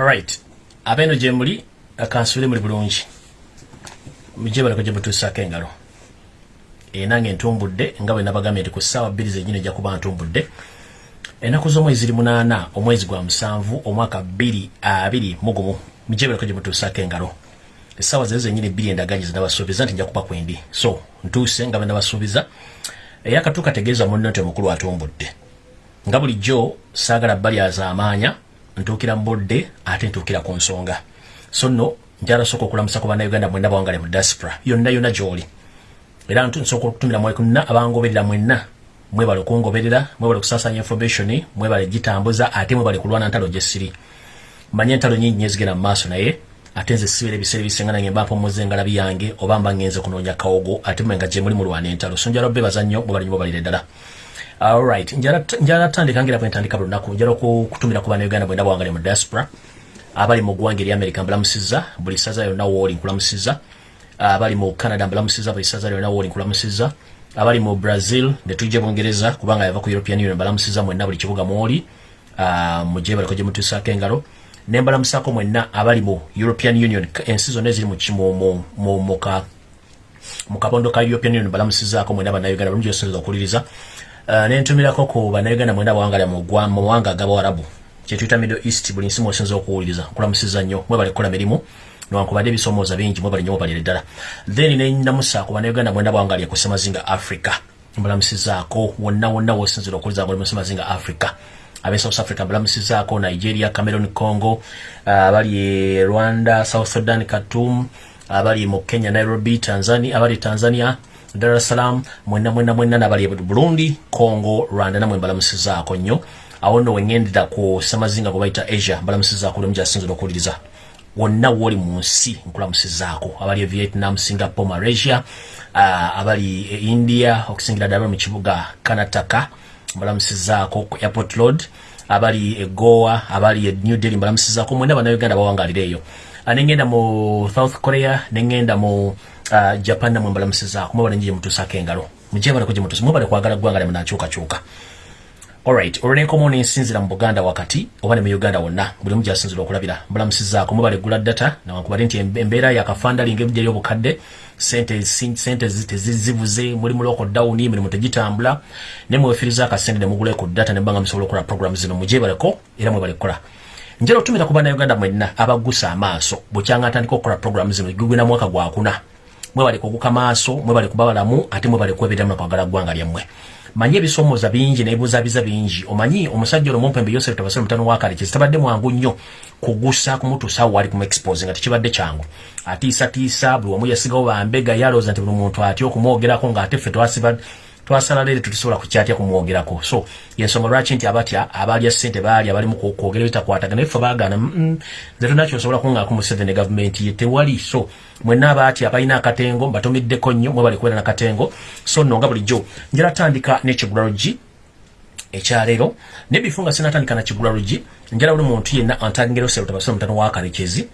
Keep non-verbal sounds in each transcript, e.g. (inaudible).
alright. Abeeno gye muli kansubire muli bulungi. Mujje baleko gye mutuusaako engalo. Enange ntumbudde nga bwe nabagambye nti ku ssaawa bbiri zenyini ejja kuba ntumbudde. Ennaku z'omwezi ziri munaana omwezi gwa musanvu omwaka bbiri abiri mugumu mujje baleko gye mutuusaako engalo. Essaawa zezo zenyini bbiri endaganye zinabasuubiza nti nja kuba kwendi so ntuuse nga bwe nabasuubiza. Eyakatu kategeeza munno nti omukulu atumbudde. Nga bulijjo saagala balyaza amaanya ntuukira mu budde ate ntuukira ku nsonga. So nno njala sooka okulamusa ku bannayuganda mwenna bawangale mu diaspora. Yonna yonna gy'oli. Era nsooka okutumira mwekunna abangoberera mwenna. Mwebale okungoberera mwebale okusaasanya information mwebale gitambuza ate mwebale kulwana ntalo gyesiri manye entalo nyingi nyo ezigenda mu maaso naye ate nze sibeera ebiseera ebisinga nange mba mpommoza engalabi yange oba mba ngenze kunoonya kawogo ate mwenga gye muli mulwana entalo. So njala obebaza nnyo mwebale nyo mubalire ddala alright njala tandika ngira bwentandika buli lunaku njala okutumira ku bannayuganda bwenda bwangale mu diaspora. Abali mu ggwanga eri america mbulamusiza buli saza yonna wooli nkulamusiza. Abali mu canada mbulamusiza buli saza lyonna wooli nkulamusiza. Abali mu brazil netujja bungereza kubanga yava ku european union mbalamusiza mwenna buli kibuga mwoli. Mujje baliko gye mutuusaako engalo. Nembalamusako mwenna abali mu european union ensi zonna eziri mu kabondo ka european union balamusizaako mwenna bannayuganda bulungi yosinza okuwuliriza nentumirako ku bannayuganda mwenda bawangala mu mawanga agabawarabu kyetuyita middle east buli nsi mwosinza okuwuliriza nkulamusiza nnyo mwebale kukola mirimu newankubadde ebisomooza bingi mwebale nnyo mubalire ddala then nenamusa ku bannayuganda mwenda bawangalya ku semazinga africa. Mbalamusizaako wonna wonna wosinzira okuwuliza nga oli mu semazinga africa. Abe south africa mbalamusizaako nigeria cameron congo abali e rwanda south sudan katum abali mu kenya nairobi tanzania abali tanzania dar es salaam mwenna mwenna mwenna nabali burundi congo rwanda namwe mbalamusizaako nnyo awo nno weŋŋendera ku semazinga gwe bayita asia mbalamusizaako oli mujasinzira okuwuliriza wonna wooli mu nsi nkulamusizaako abali e vietnam singapore malaysia uh, abali e india okusingira ddala mu kibuga kanataka mbalamusizaako ku airport road. Abali e goa abali e new delhi mbalamusizaako mwena bannayuganda bawangalira eyo neŋŋenda mu south korea neŋŋenda mu uh, japan namwe mbalamusizaako mwebale nji gye mutuusako engalo mujje baleko gye mutuusa mwebale kwagala ggwanga lyamu nakyukakyuka alright olwenkomo nensinzira mu buganda wakati. Oba ne mu uganda wonna buli mu gyasinzira okulabira mbulamusizaako mubale gula data nawankubadde nti embeera yakafandalinga ebijja lyobukadde sente tezizibuze muli mu loko down emirimu tegitambula ne mwefiriza akasente ne mugula ku data ne mbanga musobola okukola program zino. Mugyebaleko era mwebale kukola njala otumira ku bannayuganda mwenna abagusa amaaso bukyanga atandika okukola program zino gugwina mwaka gwakuna mwebale kuguka maaso mwebale kuba balamu ate mwebale kweberamu nakwagala ggwanga lyammwe. Manyi ebisomooza bingi nebuzabiza bingi. Omanyi omusajja olwo mumpembe yosef tabasire mutano wakale kizitabadde mwangu nnyo kugusa kumutuusa awo wali kumuexpose nga tekibadde kyangu. Atiisatiisa buli wamu yasigawo bambega yalooza nti buli muntu atya okumwogerako ngaate ffe twasala leero tutisobola kukyatya kumwogerako. So yensonga lwaki nti abatya abalya sente baali abalimu kwogera bitakwatagana effe baagana nze tonakyo osobola kungaako museveni gavumenti ye tewali. So mwenna abaatya abalina akatengo mbatomiddeko nnyo mwe bali kubeera nakatengo so nno nga bulijjo njala tandika n'ekigulalogi ekyaleero nebifu nga sinatandika nakigulalogi njala buli muntu yenna antangero serutabasire mutano wakarekezi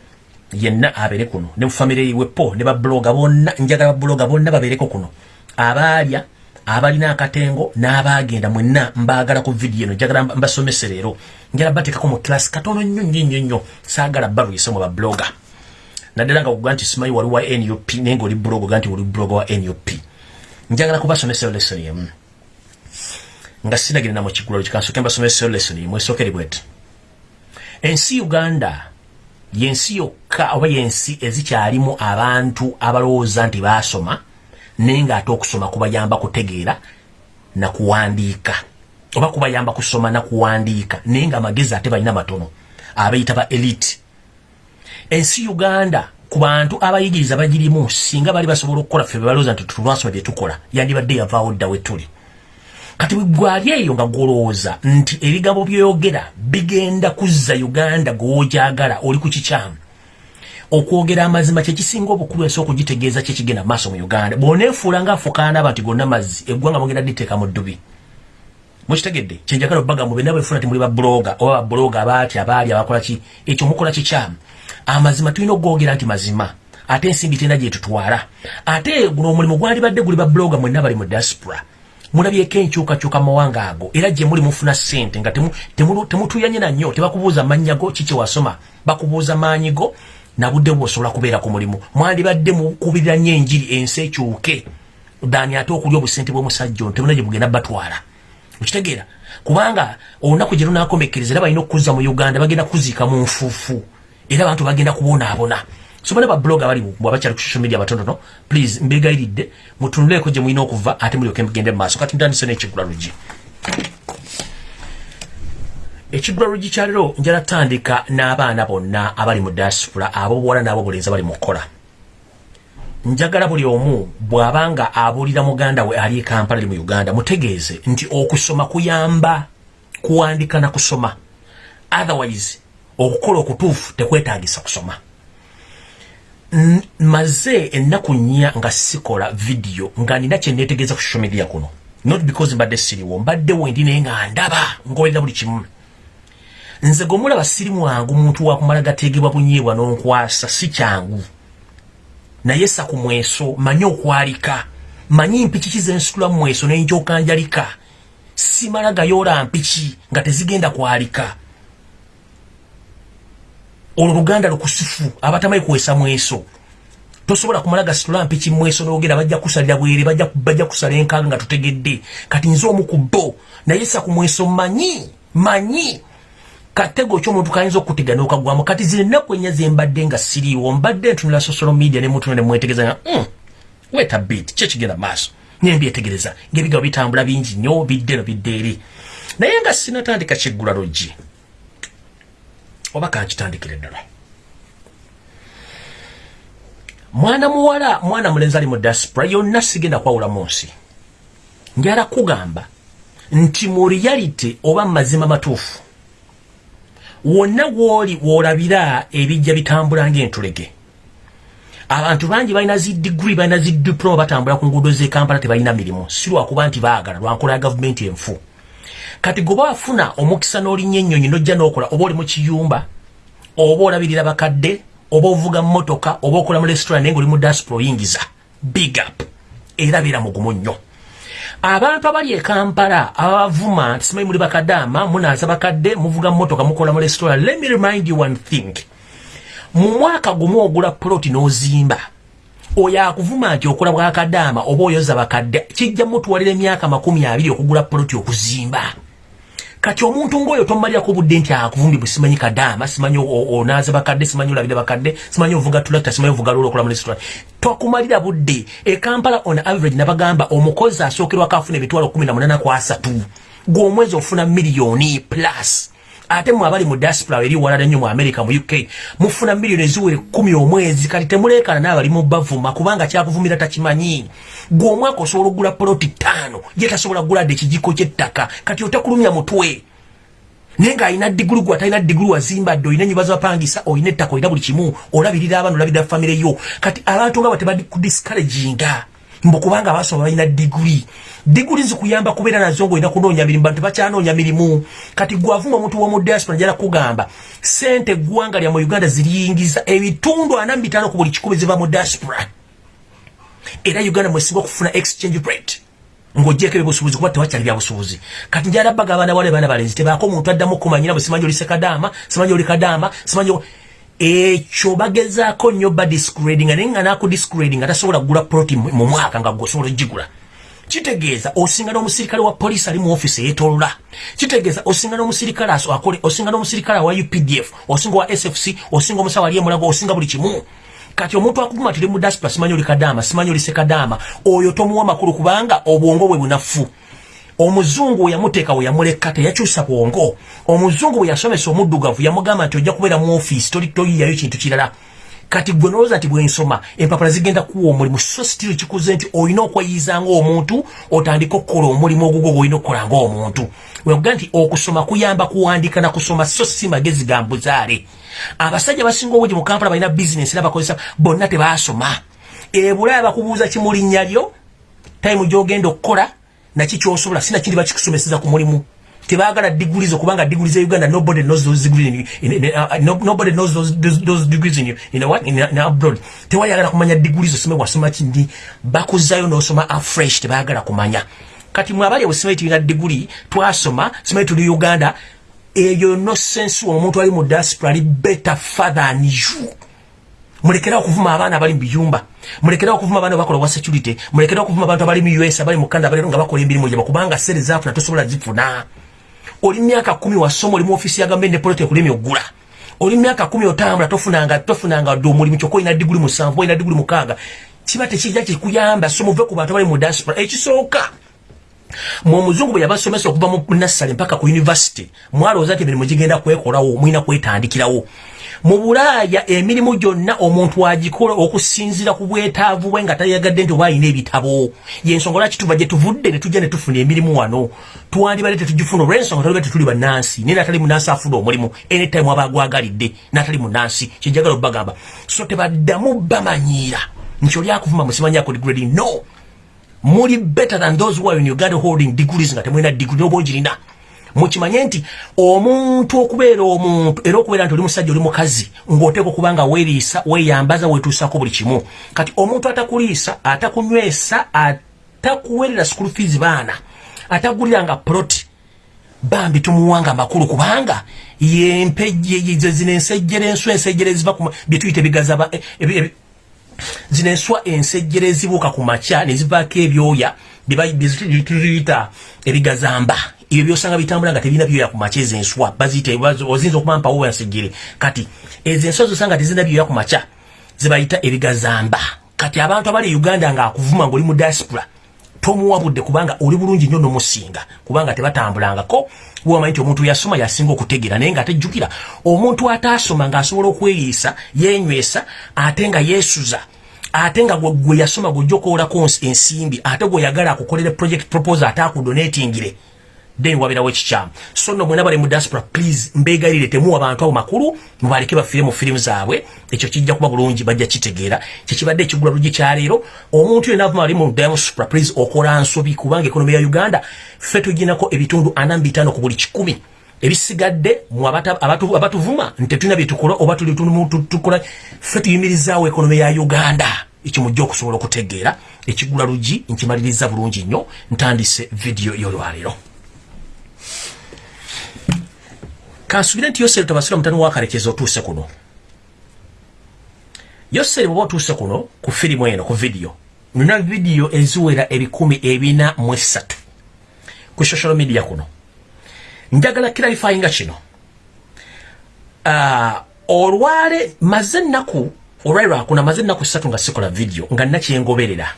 yenna abeere kuno. Ne mufamire iwepo ne babloga bonna njagala babloga bonna babeereko kuno. Abaalya abalina akatengo n'abagenda mwenna mbaagala ku vidiyo eno njagala mbasomese leero. Njala bateekako mu kilasi katono nnyo nnyo nnyo nnyo. Saagala balwise mu babloga naddala nga kuga nti simanyi wali wa nup naye ngaoli blog ga nti oli blog wa nup njagala kubasomesero lesson yemu nga sinagenda mu kigulalo kikansoke mbasomesero lesson yemu esookeri bweti. Ensi uganda yensi yokka oba yensi ezikyalimu abantu abalowooza nti baasoma naye ngaate okusoma kubayamba kutegeera nakuwandiika oba kubayamba kusoma nakuwandiika naye nga amagezi ate balina matono abayita ba elite. Ensi uganda ku bantu abayigiriza bagirimu singa bali basobola okukola ffe bebalowooza nti tulwasoma byetukola yandibadde yavaawo dda wetuli kati gwali eyo nga gwolowooza nti ebigambo byoyogera bigenda kuzza uganda gwogyagala oli ku kikyamu okwogera amazima kyekisinga obukulu ensi okugitegeeza kyekigenda maaso mu uganda. Bwoneefuula ngaafukaana aba nti gonna mazzi eggwanga mugenda diteeka mu ddubi. Mukitegedde? Kyenjagala obagambo bena bwefuna ti muli babloga oba babloga abaati abaali abakolaki ekyo mukola kikyamu amazima tulina okugogera nti mazima ate ensimbi tena gyetutwala ate guno omulimu gwalibadde guli babloga mwenna bali mu diaspora. Mulabyeko enkyukakyuka mawanga ago era gye muli mufuna ssente nga temutuyanye na nnyo tebakubuuza mannya go kiki wasoma. Bakubuuza maanyi go nabudde bwosobola kubeera ku mulimu. Mwandibadde mukubirira nnyo enjiri ensi ekyuke. Dani ate okulya obusente bw'omusajja ono temuna gye bugenda batwala. Okitegeera? Kubanga olunaku gye lunakomekkereza era balina okuzza mu uganda bagenda kuziika mu nfuufu. Era abantu bagenda kubonaabona. Sobona bablog abali bwabakyali ku social media batonono please mbegayiridde mutunuleko gye mulina okuva ate mulyoke mugende mu maaso. Kati ntandise n'ekigula lugi kyalero njala tandika n'abaana bonna abali mu diaspora abo buwala n'abo bulenzi abali mu kukola njagala buli omu bw'abanga abuulira muganda we ali ekampala ali mu uganda mutegeeze nti okusoma kuyamba kuwandika na kusoma. Otherwise okukola okutuufu tekwetaagisa kusoma. Maze ennaku nnya nga sikola vidiyo nga nina kyeneetegeeza ku social media kuno. Not because mbadde siriwo mbadde wendi naye nga ndaba ngoberera buli kimu nze gwemulaba siri mwangu muntu wakumala gategebwa bunyeebwa n'onkwasa si kyangu. Naye sa ku mweso manyi okwalika. Manyi mpiki kizensitula mu mweso nenjokanjalika simala gayoola mpiki nga tezigenda kwalika. Olwo luganda lukusifu abatamayi kuwesa mweso. Tosobola kumala gasitula mpiki mweso nogera bajja kusalira bwere bajja kusala enkanga nga tutegedde. Kati nze omu ku bo. Naye sa ku mweso manyi manyi katego ky'omuntu kayinza okutega n'okagwamu kati zino ennaku ennya zembadde nga siriiwo mbadde ntunula social media ne muntu ne mwetegereza nga mm, weta bit kyo kigenda maaso? Nembyetegereza ngaebigabo bitambula bingi nnyo bidde no bidde eri. Naye nga sinatandika kiggula luggi oba kankitandikire ddala. Mwana muwala mwana mulenzi ali mu diaspora yonna sigenda kwawula mu nsi. Njala kugamba nti mu reality oba mazima matuufu wonna woli wolabira ebijja bitambula ng'entulege. Abantu bangi balina zi diguri balina zi diploma batambula ku nguudo z'ekampala tebalina mirimu. Si lwakuba nti baagala lwankola ya gavumenti enfu. Kati goba wafuna omukisa n'olinnya ennyonyi nojja n'okola oba oli mu kiyumba oba olabirira bakadde oba ovuga mmotoka oba okola mu restaurant naye nga oli mu diaspora oyingiza big up. Era beera mugumu nnyo abantu abali e kampala abavuma nti simanyi muli bakadama munaaza bakadde muvuga mmotoka mukola mu restaurant. Let me remind you one thing. Mu mwaka gumu ogula ploti n'ozimba oyo akuvuma nti okola bwakadaama oba oyoza bakadde kijja mutuwalira emyaka makumi abiri okugula ploti okuzimba kati omuntu ngaoyo tomalirako budde nti akuvumbi bwe simanyi kadaama simanyi onaaza bakadde simanyi olabire bakadde simanyi ovuga tulakta simanyi ovuga lolo okola mu restaurant twakumalira budde. Ekampala on average nabagamba omukozi asookerwako afuna emitwalo kumi na munana ku asatu. Gweomwezi ofuna miliyoni plus ate mwe abali mu diaspora eri walala nnyo mu america mu uk mufuna miliyoni eziwere kumi omwezi kati temuleekana n'abali mu bavuma kubanga kyakuvumira takimanyi. Gwe omwaka osobola okugula poloti ttaano ye tasobola kuguladde ekijiko ky'ettaka kati otakulumya mutwe. Naye ng'alina digulu gwe atalina digulu wazimbadde olina enyiba zabapangisa olina ettaka olina buli kimu olabirira abaana olabirira famire yo. Kati abantu nga batebadi kudiscouraginga mbu kubanga abasoma balina diguli diguli zikuyamba kubeera nazo ngaolina kunoonya mirimu bantu bakyanoonya mirimu. Kati gwavuma omuntu womu diaspora njala kugamba sente eggwanga lya mu uganda ziriyingiza ebitundu ana mubitaano ku buli kikumi ziva mu diaspora. Era uganda mwesinga okufuna exchange rate ng'ogyeko ebyobusuubuzi kuba tewakyali byabusuubuzi kati njala baga abaana bale baana balenzi tebaako omuntu addamu okumanyira bwe simanyi oli sekadaama simanyi oli kadaama simanyi ekyo bagezaako nnyo badiscrading naye nga nakudiscrading nga tasobola kugula proti mu mwaka nga gweosobola ogigula kitegeeza osinga n'omusirikale wa poliisi ali mu ofiisi eyetolola kitegeeza osinga n'omusirikale akole osinga n'omusirikale wa updf osinga wa sfc osinga omusawo ali emulago osinga buli kimu. Kati omuntu akuvuma tiri mu diaspora simanyi oli kadaama simanyi oli sekadaama oyo tomuwa makulu kubanga obwongo bwe bunafu. Omuzungu we yamuteeka we yamuleka teyakyusa bwongo. Omuzungu bwe yasomesa omuddugavu yamugamba nti ojja kubeera mu ofiisi toyiyayo kintu kirala kati gwe nolowooza nti bwensoma empapula zigenda kuwa omulimu so sitiri kikuze nti olina okweyiza ngaomuntu otandika okukola omulimu ogugwo gweolina okukola ngaomuntu weoga nti okusoma kuyamba kuwandika nakusoma so si magezi ga mbuzaale. Abasajja basinga obungi mu kampala balina bizinesi era bakozesa bonna tebasoma. Ebulaya bakubuuza kimulinnya lyo tayimu gyogenda okukola naki kyosobola sina kindi bakikusomeseza ku mulimu tebagala degrees okubanga degrees za uganda nobody knows those degrees in, in, in, uh, nobody knows those, those, those degrees in, in, what? in, in abroad. Tewayagala kumanya degrees osome wasoma kindi bakuzayo nosoma afresh tebagala kumanya. Kati mwabali obusimanyi tulina diguli twasoma simanyi tuli uganda eyo no sense omuntu ali mu diaspora ali better father than you. Mulekera okuvuma abaana abali mu biyumba mulekera okuvuma abaana bakola wa security mulekera okuvuma abantu abali mu us abali mu canada balero nga bakola emirimu gyabwe kubanga sente zaafuna tosobola zifuna oli myaka kumi wasoma oli mu ofisi ya gavumenti ne politiki kulimi oggula. Oli myaka kumi otambula tofunanga tofunanga dde omulimu kyokka olina diguli musanvu olina diguli mukaaga kiba tekijja kikuyamba so muve ku bantu abali mu diaspora ekisooka. Mwe omuzungu bwe yabasomesa okuva mu nassale mpaka ku univesity mwalowooza nti emirimu gigenda kwekolawo mwina kwetandikirawo mu bulaaya emirimu gyonna omuntu agikola okusinzira ku bwetaavu bwe nga tayagadde nti oba alina ebitabo. Yensonga lwaki tuva gye tuvudde ne tujja ne tufuna emirimu wano? Twandibadde tetugifuna olwensonga taliba tetuli bannansi naye natali munansi afuna omulimu. Anytime aba agwagalidde natali munansi kyenjagala obbagamba so tebaddamu bamanyiira. Nti oli akuvuma musimanyako degrade no. Muli better than those who are in uganda holding degrees nga temulina degree noba ogirina mukimanye nti omuntu okubeera omuntu era okubeera nti oli musajja oli mukazi ng'oteeka okuba nga weeriisa weeyambaza weetuusako buli kimu. Kati omuntu atakuliisa atakunywesa atakuweerera school fees baana ataguliranga ploti bambi tumuwanga amakulu kubanga yempejje zino ensejjere enswa ensejjere ziva bye tuyita ebigaza e, e, e, zino enswa ensejjere ezibuuka ku makya ne zivaako ebyoya byetuyita ebigazamba ebyo byosanga bitambula nga tebirina byoya ku makya ezo enswa. Baziyita ozinza okuba mpawo ensejjere kati ezo enswa zosanga tezirina byoya ku makya zibayita ebigazamba. Kati abantu abali e uganda ngaakuvuma ngaoli mu diaspora tomuwabudde kubanga oli bulungi nnyo nomusinga kubanga tebatambulangako. Wamanyi nti omuntu yasoma yasinga okutegeera naye nga atejjukira omuntu ataasoma ng'asobola okweyiisa yenywesa ate nga yeesuza ate nga gwe yasoma gwojja okuwolako ensimbi ate gweyagala akukolere project proposal ate akudonatingire then wabirawo ekikyamu so no mwena bali mu diaspora please mbegayirire temuwa abantu abo makulu mubaleke bafiire mu firimu zaabwe. Ekyo kijja kuba bulungi bajja kitegeera kyekibadde ekigula lugi kyaleero omuntu yena avuma ali mu diaspora please okola nsobi kubanga ekonomi ya uganda ffe tuginako ebitundu ana mbitaano ku buli kikumi. Ebisigadde abatuvuma ntetulina byetukola oba tukola ffe tuyimirizaawo ekonomi ya uganda. Ekyo mujja okusobola okutegeera. Ekigula lugi nkimaliriza bulungi nnyo ntandise vidiyo y'olwaleero kansubire nti yoseri tobasira mutani wakarekeza otuuse kuno. Yoseri bwoba otuuse kuno ku firimu eno ku vidiyo nina vidiyo eziwera ebikumi ebina mu esatu ku social media kuno. Njagala kiralifayinga kino. Uh, olwale maze ennaku olwali lwakuna maze ennaku satu nga sikola vidiyo nga nakyengoberera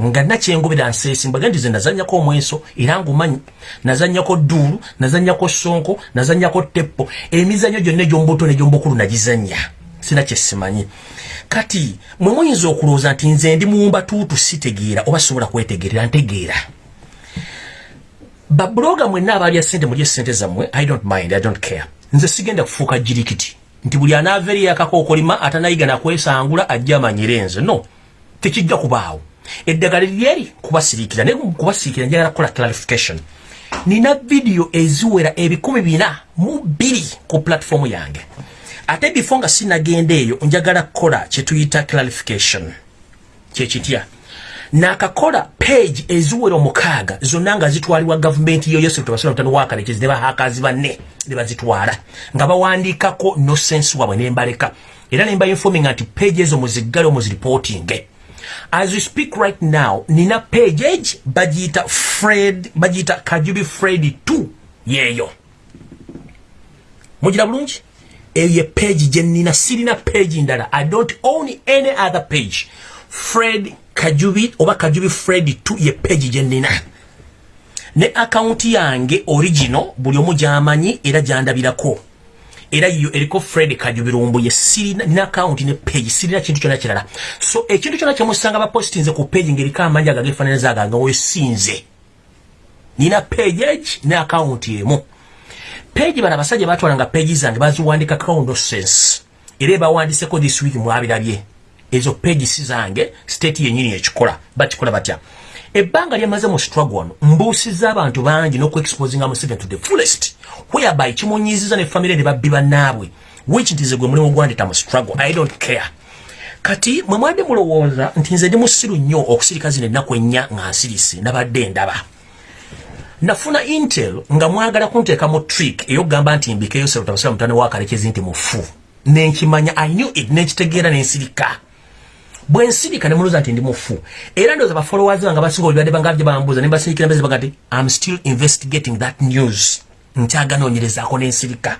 nga nakyengobera nseesi mbaga nti ze nazanyako omweso era ngumanyi nazanyako dduulu nazanyako sonko nazanyako teppo emizanyo gyonna egyombuto negyombukulu nagizanya sina kyesimanyi kati mwe muyinza okulowooza nti nze ndi muwumba tuutu sitegeera oba sobola kwetegerera ntegeera? Babuloga mwenna abalya sente mulye sente zammwe i don't mind i don't care. Nze sigenda kufuuka jirikiti nti buli anaava eri yakakookolima atanayiga nakwesangula ajja amanyire nze. No tekijja kubaawo eddagala lyeri kubasirikira naye kubasirikira njagala kukola clarification. Nina vidiyo eziwera ebikumi bina mu bbiri ku platform yange. Ate bifo nga sinagenda eyo njagala kukola kyetuyita clarification. Kyekitya nakakola page eziwera omukaaga zonna nga zitwalibwa gavumenti yoyosetubasonataniwakalekezi ne bahakazi banne ne bazitwala nga bawandiikako no sense wabwe nembaleka era nemba informing nti page ezo muziggale omuziripotinge as we speak right now nina page bajita fred bajita kajubi fred 2 yeyo. Mugira bulungi? Eyo ye page gye nina sirina page ndala. I don't own any other page. Fred kajubi oba kajubi fred 2 ye page gye nina. Ne akaunti yange original buli omu gyamanyi era gyandabirako era yo eriko Fred Kajubirumbu ye sirina na account ne page sirina kintu kyona kirala. So ekintu kyona kyemusanga ba postinze ku page ngeri kama manja gagefananiza aga ngawe sinze. Nina page ne account yemu page bana basajja batwalanga page zange baziwandika kaundo sense era bawandise ko this week mwabirabye ezo page sizange state yenyini ekikola bakikola batya. Ebbanga lyamaze mu struggle wano mbuusiza abantu bangi n'okuexposinga museveni to the fullest whereby kimunyiziza ne famire ne babbi bannaabwe which nti ze gwe mulimu gwandeta mu struggle. I don't care. Kati mwe mwabadde mulowooza nti nze ndi musiru nnyo okusirika zino ennaku ennya nga nsirise nabadde ndaba. Nafuna intel nga mwagala kunteeka mu trick eyokugamba nti mbikeyo serutabasira mutane wakalekezi nti mufu. Nenkimanya i knew it nenkitegeera nensirika bwe nsirika ne muluza nti ndi mufu. Era ndowooza bafollowers bange basinga olibadde bangavye bambuuza ne mbasirikira mbezi baga nti im still investigating that news nkyaganoonyerezaako n'ensirika.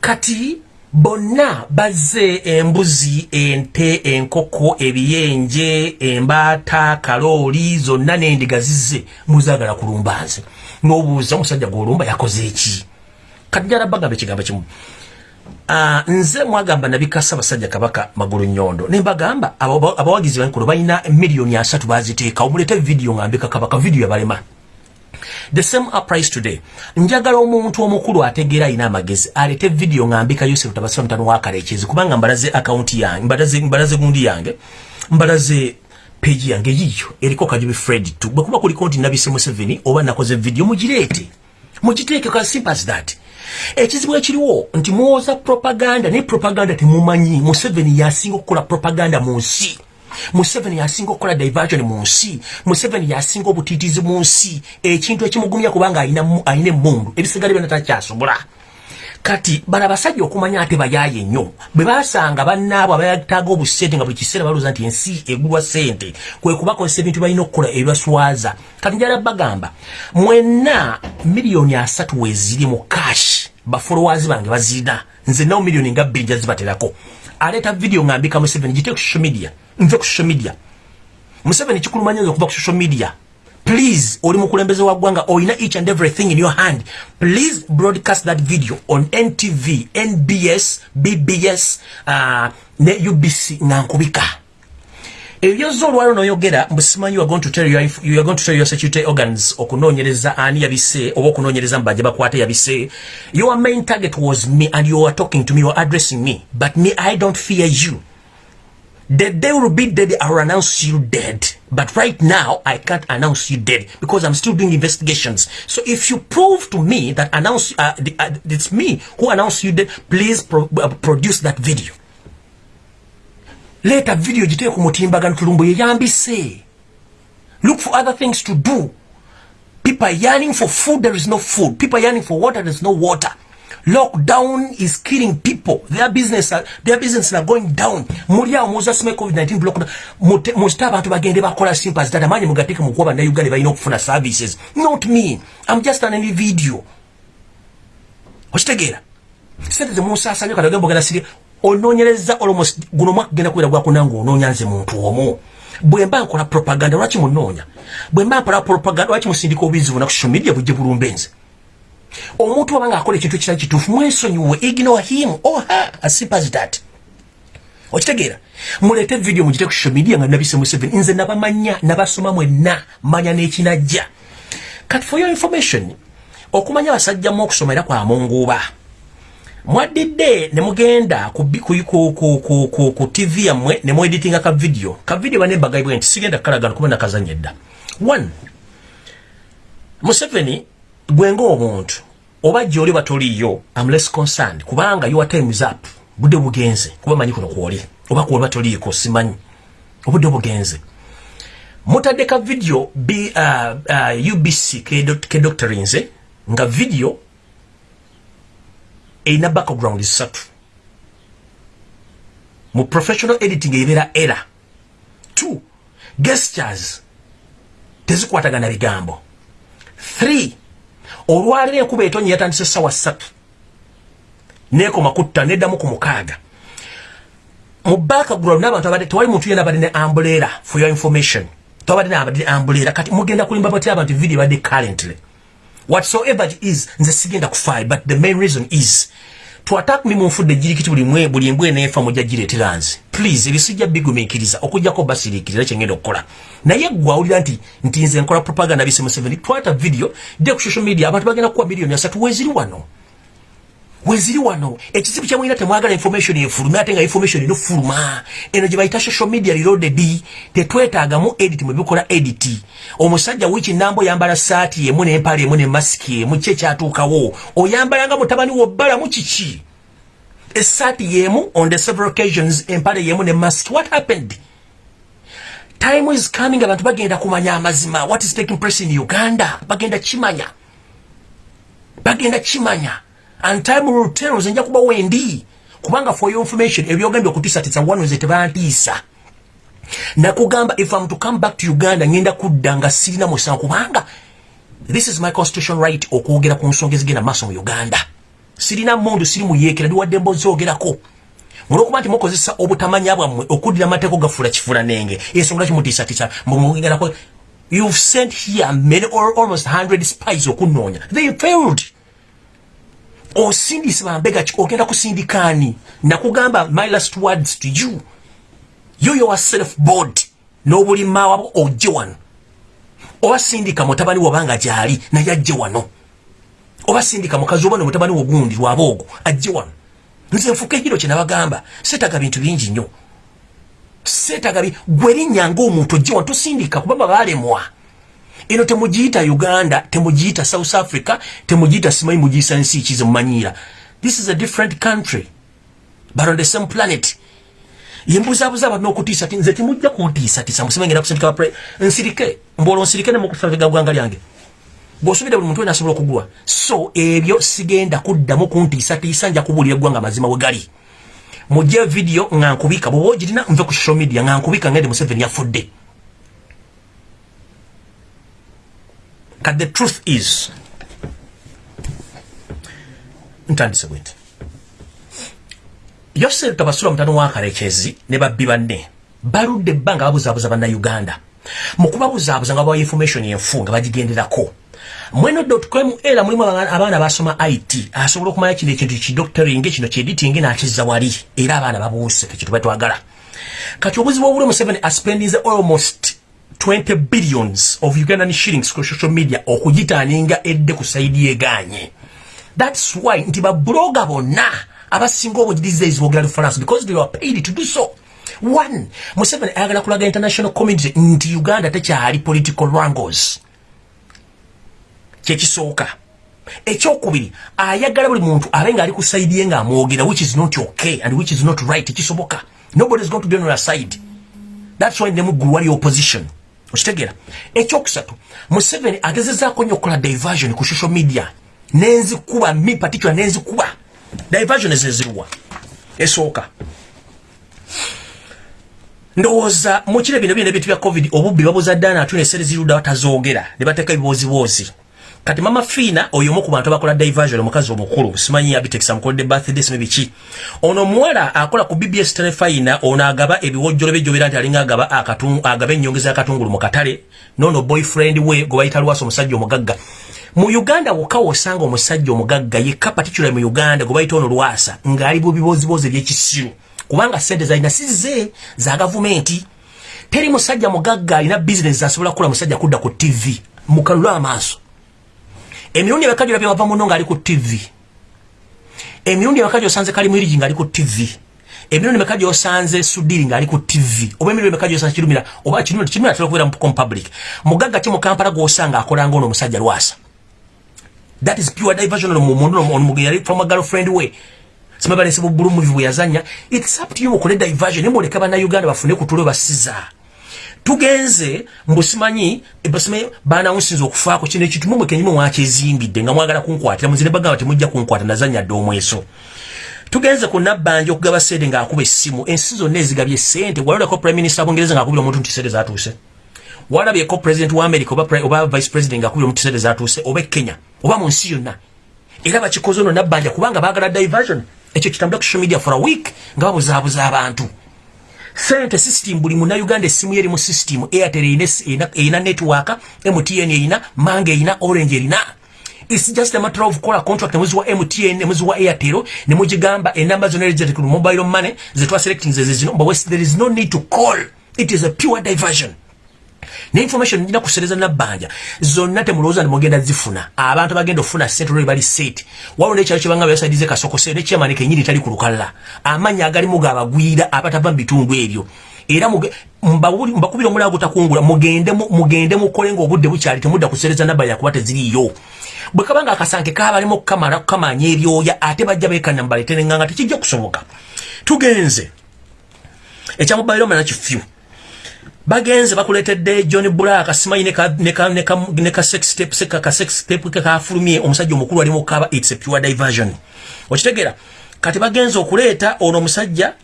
Kati bonna bazze embuzi ente enkoko ebiyenje embaata kalooli zonna n'endiga zizze muzaagala kulumba nze. N'obuuza omusajja gwolumba yakoze eki kati jala bagamba ekigambo kimu. Uh, nze mwagamba nabikasa basajja kabaka magulu nyondo nembagamba abawagizi bankulu balina miliyoni asatu baziteeka omulete vidiyo ngambika kabaka vidiyo yabalema the same applies today. Njagala omuntu omukulu ategeera alina amagezi alete vidiyo ngambika yosef tabasira mutano wakalekezi kubanga mbalaze akaunti yange mbalaze, mbalaze gundi yange mbalaze peji yange yiyo eriko kajubi fred tu. Bwekuba kuliko nti nabise museveni oba nakoze vidiyo mugireete. Mugiteeke ka simple as that. Ekizibu ekiriwo nti muwoza propaganda naye propaganda temumanyi. Museveni yasinga okukola propaganda mu nsi museveni yasinga okukola diversion mu nsi. Museveni yasinga obutiitizi mu nsi. Ekintu ekimugumya kubanga ayina emundu ebisigale byona takyasobola. Kati bano abasajja okumanya ate bayaaye nnyo. Bwe basanga bannaabwe abayataaga obusente nga buli kiseera balooza nti ensi egulwa sente kwe kubakozesa ebintu balina okukola ebibaswaza. Kati njala bagamba mwenna miliyoni asatu weziri mu kashi bafolowazi bange bazirina. Nze nawo miliyoni nga bbiri njazibaterako aleeta vidiyo ngambika museveni gite ku social media. Nve ku social media. Museveni kikulumanya nze okuva ku social media. Please oli mukulembeze wa ggwanga oyina each and everything in your hand. Please broadcast that video on ntv nbs bbs uh, ne ubc nga nkubika ebyoza olwalo noyogera mbusimanyi you are going to tell your, security organs okunoonyereza ani yabise oba okunoonyereza mubajja bakwate yabise your main target was me and you are talking to me you are addressing me but me i don't fear you The day will be dead, I will announce you dead. But right now, I can't announce you dead because I'm still doing investigations. So if you prove to me that announce uh, the, uh, it's me who announced you dead, please pro uh, produce that video. Later video jitee kumutimbagano tulumbu yeyambise. Look for other things to do. People are yearning for food, there is no food. People are yearning for water, there is no water. lockdown is killing people their business are, their business are going down muli awo muza sime covid-19 lockdown muzite abantu bagende bakola simpas tata manyi mugateeke mukuba bannayuganda balina okufuna services not me i'm just an video okitegeera sente zemunsasanya kati ogemba ogenda siri onoonyereza almost guno omwaka genda kubeera gwakunanga onoonya nze muntu omu. Bwe mba nkola propaganda lwaki munoonya? Bwe mba nkola propaganda lwaki musindika obuyizi buna ku social media bujje bulumbe nze? Omuntu wabanga akola ekintu ekitali kituufu mwesonyiwe ignore him or her as simple as that. Okitegeera? Muleete video mugite ku social media nga nabise museveni nze nabamanya nabasoma mwenna manya n'ekinajja. Kati for your information okumanya basajjamu okusoma era kwamunguuba mwaddidde ne mugenda ku, ku, ku, ku, ku, ku, tv yammwe ne mueditinga ka video. Ka video banembagaibwe nti sigenda kukalagana kuba nakazanya edda one museveni gwenga omuntu oba gyoli batoliyo am less concerned. Kubanga your time is up. Budde bugenze. Kuba manyi kuno kwoli. Oba kuba toliiko simanyi. Obudde bugenze. Mutadde ka video b uh, uh, ubc ke dr nze nga video erina background satu. Mu professional editing ebeera era. Two gestures. Tezikwatagana bigambo three olwaliro enkuba etonye yatandise sawa ssatu nekoma kutta neddamu ku mukaaga mu background n'abantu abadde tewali muntu yena abadde ne ambulera for your information. Tewabadde nabadde ambulera kati mugenda kulimba batya abantu video badde currently whatsoever it is nze sigenda kufayi but the main reason is to attack me munfudde jirikiti buli mwe buli mbwe nefa mujja gireetera nze. Please ebisijja bigumiikiriza okujjako basiriikiriza kyengenda okukola. Naye gwe awulira nti nti nze nkola propaganda bise museveni twata video de ku social media abantu bagenda kuwa miliyoni asatu weziri wano weziri wano ekizibu kyamwina temwagala information efuluma ate nga information ino fuluma. Eno gye bayita social media reloaded. Tetwetaagamu edit mwebikola edit. Omusajja wiki nambo oyambala saati emu nempala emu ne masiki emu ki ekyatuukawo oyambalanga mutabani wobbalamu kiki? Esaati yemu on the several occasions empale yemu ne mask what happened? Time is coming abantu bagenda kumanya amazima. What is taking place in uganda? Bagenda kimanya. Bagenda kimanya and time will tell nze nja kuba wendi kubanga for your information ebyogambye okutiisatiisa wano nze tebantiisa. Nakugamba if am to come back to uganda ngenda kudda nga sirina musango kubanga this is my constitution right okwogera ku nsonga ezigenda maaso mu uganda. Sirina mundu siri muyeekera ndiwadde mbozoogerako mulwokuba nti mukozesa obutamanya bwammwe okuddira amateeko gafuula kifuula nenge ensonga kimutiisatiisa mumugerako you've sent here many or almost 100 spies okunoonya. They failed osindise bambega ki ogenda kusindikaani nakugamba my last words to you. You yourself board n'obulima wabo ojje wano. Oba sindika mutabani wabanga gyali naye ajje wano. Oba sindika mukazi oba nomutabani wogundi lwaba ogwo ajje wano. Nze nfuka ekiro kyenabagamba seetaga bintu bingi nnyo. Seetaga gwe linnyanga omuntu ojje wano tosindika kubaba baalemwa eno temugiyita uganda temugiyita south africa temugiyita simanyi mugiyisa nsi kize mumanyiira this is a different country but on the same planet. Yembuzabuza abantu n'okutiisa ti nze timujja kuntiisatiisa musibe ngenda kusindika nsirike mbwola onsirike ne mukufavega gwanga lyange. Bw'osubire buli muntu wena asobola okugulwa so ebyo sigenda kuddamu kuntiisatiisa nja kubuulira eggwanga mazima we gali. Mujje vidiyo nga nkubika bwoba ogirina nve ku social media nga nkubika ngende museveni yafudde kat the truth is ntandise bwenti yoseri tabasula mutano wakalekezi ne babbi banne baludde ebbanga babuzaabuza bannayuganda. Mu kubabuzaabuza nga bawa information enfu nga bagigenderako. Mweno.com era mulimu abaana basoma it asobola okumanya kino ekintu kidoctoring kino kiediting nakizza wali. Era abaana babuuse ekintu batwagala kati obuzibu obuli museveni aspendinze almost 20 billions of ugandan shillings ku social media okugitaaninga edde ku saidi yeganye thats why nti babloga bonna abasinga obujiriza ezibogera lufaransa because they were paid to do so. One museveni ayagala kulaga international community nti uganda tekyali political rangles kyekisooka ekyokubiri ayagala buli muntu abe nga ali ku saidi ye ngaamwogera which is not okay and which is not right ekisoboka nobody is going to be on your side. Thats why nemuggulu wali opposition okitegeera ekyokusatu museveni agezezaako nnyo okukola diversion ku social media. Nenzikuba mi particular nenzikuba diversion ezezirwa esooka. Ndowooza mukire bino byona ebintu bya covid obubbi babuza ddaana atuna esere zirudda batazoogera ne bateeka ebiboozibozi kati mama fiina oyo omu ku bantu abakola diversion omukazi omukulu simanyi abitekisa mukolodde birthday simanyi biki. Ono omuwala akola ku bbs telefina ono agaba ebiwojjolo byejjobera nti alinga agaba agaba ennyongeza yakatungulu mu katale noono boyfriend we gwe bayita lwasa omusajja omugagga. Mu uganda wokka wosanga omusajja omugagga yekka particular mu uganda gwe bayita ono lwasa ng'ali bu bibozibozi ebyekisiru. Kubanga sente zalina size za gavumenti. Teri musajja mugagga alina bizinesi asobola kukola musajja kudda ku tv mukalulu amaaso emirundi emeka gyolabye wava muno ng'ali ku tv emirundi emeka gyosanze kali mwirigi ng'ali ku tv emirundi emeka gyosanze sudiri ng'ali ku tv oba emirundi emeka gyosanze kirumira oba kirumira kirumira atera okubeera mu public. Mugagga ki mu kampala gw'osanga akolanga ono omusajja lwasa? That is pure diversion ono yali from a girlfriend we simabalese bubulu muvi bwe yazanya it's up to you okole diversion. Nemuleka bannayuganda bafune kutulo basiza tugenze mbusimanyi basimanyi banawunsinza okufaako kino ekintu mumwe kenyumu mwakyezimbidde nga mwagala kunkwatira muzire bagamba temujja kunkwata nazanya dde omweso. Tugenze ku nabbanja okugaba sente ng'akuba essimu ensi zonna ezigabye sente walolako prime minister abongereza ng'akubira omuntu nti sente zatuuse walabyeko president wa america oba, oba vice president ng'akubira omuntu sente zatuuse oba kenya? Oba mu nsi yonna? Era bakikoze ono nabbanja kubanga baagala diversion. Ekyo kitambula ku social media for a week nga babuzaabuza abantu sente system buli munauganda essimu yeri mu system airtel erina network mtn erina mange erina orange erina its just a matter of kola contract nemwezi wa mtn nemwezi wa airtel nemugigamba enamba zona erijate mobile money zetwaselecting zezezino but there is no need to call. It is a pure diversion ne information njina kusereza nabbanja zonna temulowooza nti mugenda zifuna. Abantu bagenda okufuna sente olwo bali set. Waliwo nekyalo kyebanga byasaidize kasokose nekyamani kenyini tali ku lukalala amannya agalimu gaabagwira abatava mu bitundu ebyo. Era mbakubira omulala gutakungula mugende mugende mukole ngaobudde bukyali temudda kusereza nabbanja kuba teziriiyo. Bwe kabanga akasanke kabalimu okukamala kukamanya ebyoya ate bajja beekana mubaletenenganga tekijja kusoboka tugenze. Ekyamubaire omana kifyu bagenze bakuletedde john black simanyi ne ka sex tape kafulumye omusajja omukulu ali mukaba it's a pure diversion. Okitegera kati bagenze okuleeta ono omusajja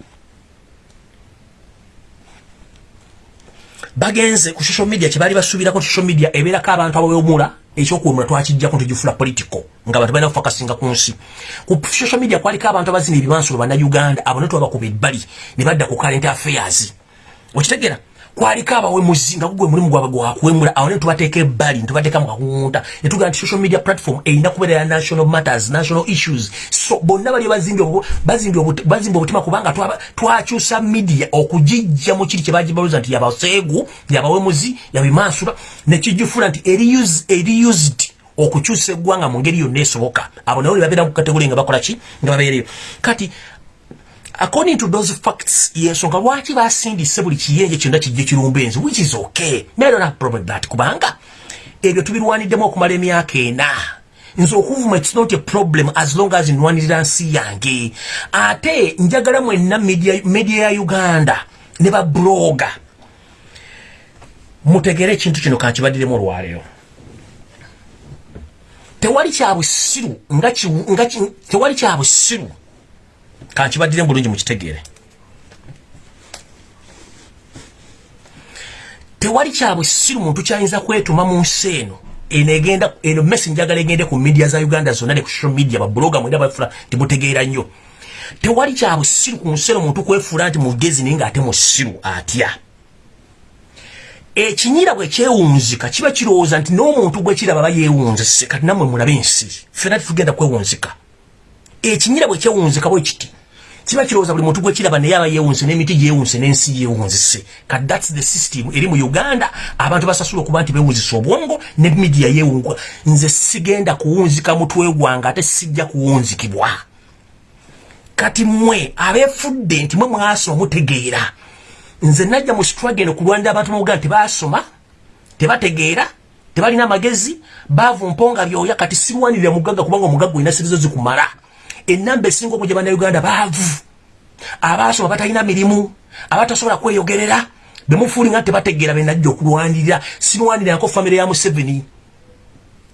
bagenze ku social media kyebaali basuubirako social media ebeerako abantu abawemula ekyokuwemula twakijjako ntugifula political nga bantu balina kufakasinga ku nsi. Ku social media kwaliko abantu abazina ebimansulo bannauganda abo ne twabakuba ebbali ne badda ku current affairs. Okitegeera kwaliko abawemuzi nga gugwe mulimu gwabwe gwakwemula? Awo ne tubateeka ebbali netubateeka mu kakunta netugamba nti social media platform erina kubeera ya national matters national issues. So bonna bali bazimba obutima kubanga twakyusa media okugijja mu kiri kyebagibaluza nti yabaseegu yabawemuzi yabimansula nekigifula nti eri used okukyusa eggwanga mu ngeri yonna esoboka. Abo nabo ne babeera ku kategori nga bakola ki? Nga babeereyo kati according to those facts yensonga lwaki basindise buli kiyenje kyonna kijje kirumba enzi which is okay? Don't have problem that kubanga. Ebyo tubirwaniddemu okumala emyaka ena. Nze okuvuma its not a problem as long as nwanirira nsi yange. Ate njagala mwenna media ya uganda ne babloga mutegere ekintu kino kankibaddiremu olwaleero. Tewali kyabusiru nga tewali kyabusiru kankibadire bulungi mukitegeere tewali kyabusiru muntu kyayinza kwetuma mu nsi eno enegenda eno mesi njagala egende ku media za uganda zonna ne ku social media babuloga mwenda bafula timutegeera nnyo. Tewali kyabusiru ku nsi eno muntu kwefuula nti mugezi naye ngaate musiru atya? Ekinyira bwe kyewunzika kiba kirowooza nti n'omuntu gwe kiraba aba yeewunzise kati nammwe mulabe ensi. Fena titugenda kwewunzika ekinyira bwe kyewunzika bwe kiti. Kiba kirowooza buli muntu gwekiraba naye aba yeewunse n'emiti gyewunse n'ensi yeewunzise kati thats the system. Eri mu uganda abantu basasula okuba nti bewunzisa obwongo ne midiya yeewungwa nze sigenda kuwunzika mutwe gwange ate sijja kuwunzikibwa. Kati mmwe abeefudde nti mwe mwasoma mutegeera. Nze najja mu struggle okulwanira abantu mu uganda tebasoma tebategeera tebalina amagezi baavu mponga byoya kati sirwanirira mugagga kubanga omugagga olina sirizo zikumala enamba esinga okujja bannayuganda baavu. Abaasoma batalina mirimu abatasobola kweyogerera bemufuuli nga tebategeera benajja okulwanirira. Sinwanirako famire ya museveni.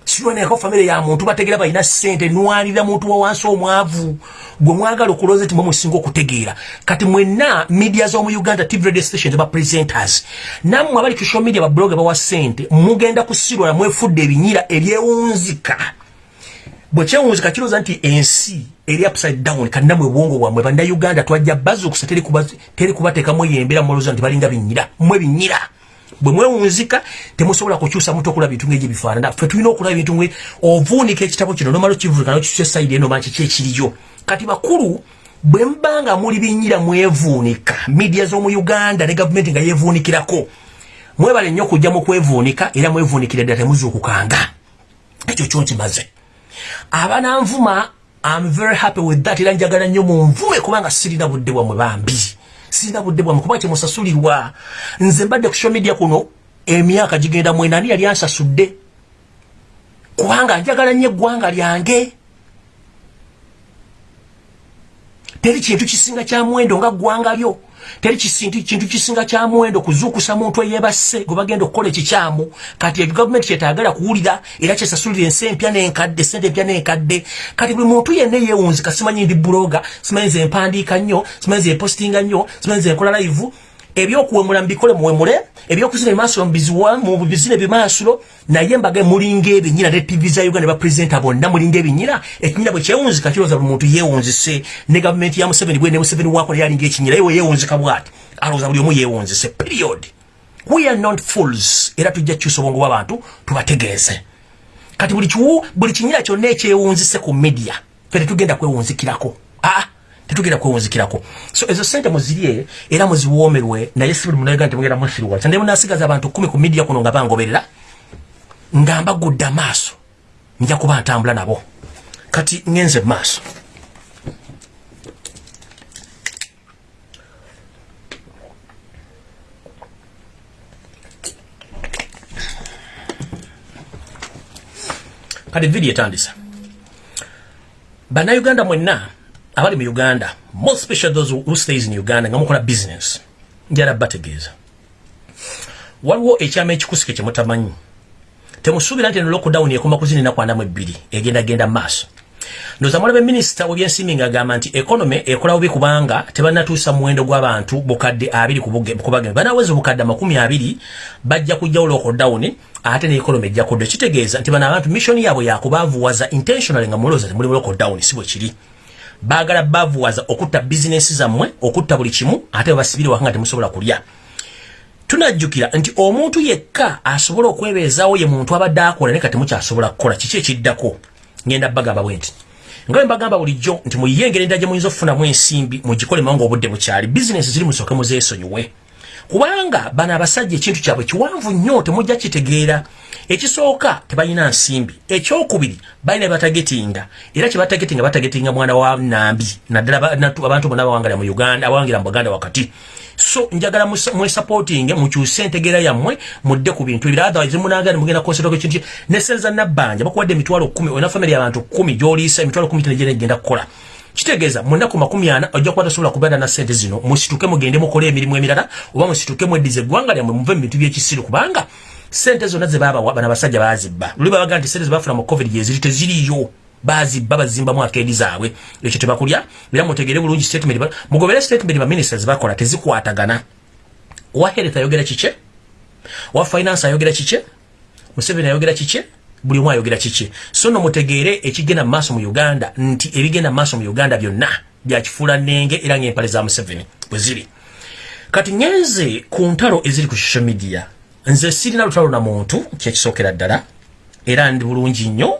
Sinwanirako famire ya muntu bategeera balina sente nwanirira muntu wawansi omwavu. Gwe mwagala okuloza ti mwemusinga okutegeera. Kati mwenna media z'omu uganda tv radio stations bapresenters nammwe abali social media babloga bawa sente mugenda kusirwala mwefudde ebinyira ebyewunzika. Bwe kyewunzika kirooza nti ensi eri upside down kannamwe bwongo bwamwe banda uganda twajja bazukusa teri kubateekamu eyembera mulowooza nti balinga binyira mwe binyira bwe mwewunzika temusobola kukyusa mutu okulaba bintu ngaegyo bifaanana ffe tulina okulaba bintu ngwe ovuunika ekitabo kino nomala okivulika nokisusa esaidi eno manki kyekiriyo kati bakulu bwe mbanga muli binyira mwevuunika midia z'omu uganda ne gavumenti nga yevuunikirako mwebale nnyo okujja mu kwevuunika era mwevuunikira ddala temuzuukukanga. Ekyo kyo nkimaze. Abananvuma I'm very happy with that. Era njagala nnyo munvume kubanga sirina budde bwamwe bambi. Sirina budde bwamwe kubanga kyemusasulirwa. Nze mbadde ku social media kuno emyaka gigenda mwenani yali ansasudde. Kubanga njagala nnyo eggwanga lyange. Teri kintu kisinga kya mwendo nga ggwanga lyo teri kintu kisinga kya muwendo kuzuukusa muntu eyebasse gwe bagenda okukola ekikyamu. Kati gavumenti kyetayagala kuwulira era kyesasulira ensi empya n'enkadde sente empya n'enkadde. Kati buli muntu yenna eyewunzika simanyi ndi buloga simanyi nze empandiika nnyo simanyi nze epostinga nnyo simanyi nze enkola live ebyokuwemula mbikole muwemule ebyokuzina ebimaasulo mu bizina ebimaasulo naye mbaga mulinga ebinyina ne tv za uganda bapurezenta bonna mulinga ebinyina ekinyina bwe kyewunzika kirowooza buli muntu yeewunzise. Ne gavumenti ya museveni bwe ne museveni wako naye alinga ekinyina yewe yeewunzika bwati. Alowooza buli omu yeewunzise period. We are not fools. Era tujja kukyusa obwongo bw'abantu tubategeeze. Kati buli kiwu buli kinyina kyonna ekyewunzise ku media fe tetugenda kwewunzikirako tetugenda kwewunzikirako so ezo sente muzirye era muziwoomerwe naye si buli munaga nti mugenda musirwa kyande munasigaza abantu kumi ku midia kuno nga bangoberera nga mbagudde amaaso nja kuba ntambula nabo. Kati ngenze maaso. Kati vidiyo etandisa. Bannayuganda mwenna abali mu uganda more special those who stays in uganda nga mukola business njala bategeeza. Waliwo ekyama ekikusike kyemutamanyi temusuubira nti eno lockdown ekoma kuzinina kwanamu ebbiri egenda genda maaso. Ndoza mulaba minisita webyensimbi ng'agamba nti ekonome ekola bubi kubanga tebannatuusa muwendo gw'abantu bukadde abiri kubagenda banaweza obukadde amakumi abiri bajja kujjawo lockdown ate neekonome ejja kudda. Kitegeeza nti bano abantu missioni yaabwe yakubaavuwaza intentionally nga mulowooza ti muli mu lockdown si bwe kiri baagala baavuwaza okutta bizinesi zammwe okutta buli kimu ate babasibire wanga temusobola kulya. Tunajjukira nti omuntu yekka asobola okwebeezaawo ye muntu abadde akola naye katemukyasobola kukola kiki ekiddako? Ngenda bagamba bwe nti nga bwe mbagamba bulijjo nti muyiye engeri endala gye muyinza okufunamu ensimbi mugikolemu nga obudde bukyali bizinesi ziri musooke muzeesonyiwe kubanga bano abasajja ekintu kyabwe kiwanvu nnyo temujja kitegeera. Ekisooka tebalina nsimbi. Ekyokubiri balina batagetinga. Era kyebatagetinga batagetinga mwana wa nambi naddala abantu bonna bawangalira mu uganda abawangira mu buganda wakati. So njagala mwesupporting mukyuse entegeera yammwe mudde ku bintu ebira otherwise munagala mugenda konsero ekintu nesenza nabbanja bakuwadde emitwalo kumi olina famire y'abantu kumi gyoliisa emitwalo kumi tenegenda egenda kukola kitegeeza mu nnaku makumi ana ojja kuba tasobola kubeera na sente zino. Musituke mugende mukole emirimu emirala oba musituke mweddiza eggwanga lyammwe muve mu bintu by'ekisiru kubanga sente zonna ze baabawa bano abasajja baazibba. Luli babaga nti sente ze bafuna mu covid yeziri teziriyo bazibba bazimbamu akeedi zaabwe. Ekyo tebakulya era mutegere bulungi statement mugobere statement ba ministers bakola tezikwatagana. Wa health ayogera kike wa finance ayogera kike museveni ayogera kike buli omu ayogera kiki? So no mutegeere ekigenda mu maaso mu uganda nti ebigenda mu maaso mu uganda byonna byakifuula nnenge era ngaempale za museveni bwe ziri. Kati ngenze ku ntalo eziri ku social media nze sirina lutalo na muntu kyekisookera ddala era ndi bulungi nnyo.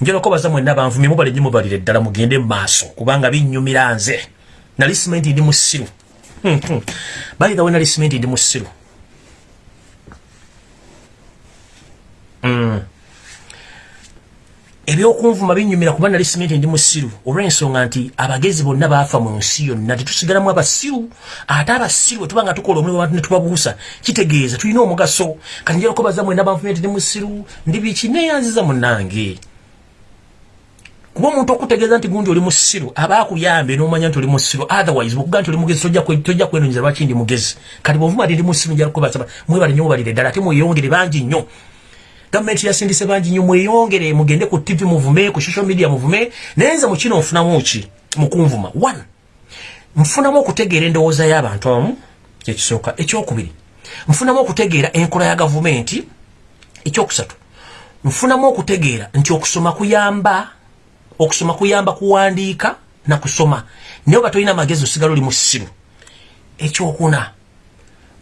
Njala okubaza mwenna banvumye mubale nnyo mubalire ddala mugende mu maaso kubanga binnyumira nze. Nali simenti ndi musiru bayithawe nali simenti ndi musiru mm. Ebyokunvuma binyumira kuba nali simenti ndi musiru olw'ensonga nti abagezi bonna baafa mu nsi yonna tetusigalamu abasiru. Ate abasiru bwe tuba nga tukola omulimu abantu ne tubabuusa kitegeeza tulina omugaso. Kati njala okubaza mwenna banvumye nti ndi musiru ndi biki? Neeyanziza munnange. Kuba omuntu okutegeeza nti gundi oli musiru aba akuyambe n'omanya nti oli musiru otherwise bwekuga nti oli mugezi tojja kwenonyeza lwaki ndi mugezi. Kati bwovuma ti ndi musiru njala kubaza mwebale nnyo mubalire ddala ate mweyongere bangi nnyo gavumenti yasindise bangi nnyo mweyongere mugende ku tv muvume ku social media muvume naye nze mukino nfunamu ki? Mukunvuma one nfunamu okutegeera endowooza y'abantu abamu kyekisooka ekyokubiri. Nfunamu okutegeera enkola ya gavumenti ekyokusatu. Nfunamu okutegeera nti okusoma kuyamba okusoma kuyamba kuwandiika na kusoma. Naye oba tolina magezi osigala oli musiru ekyokuna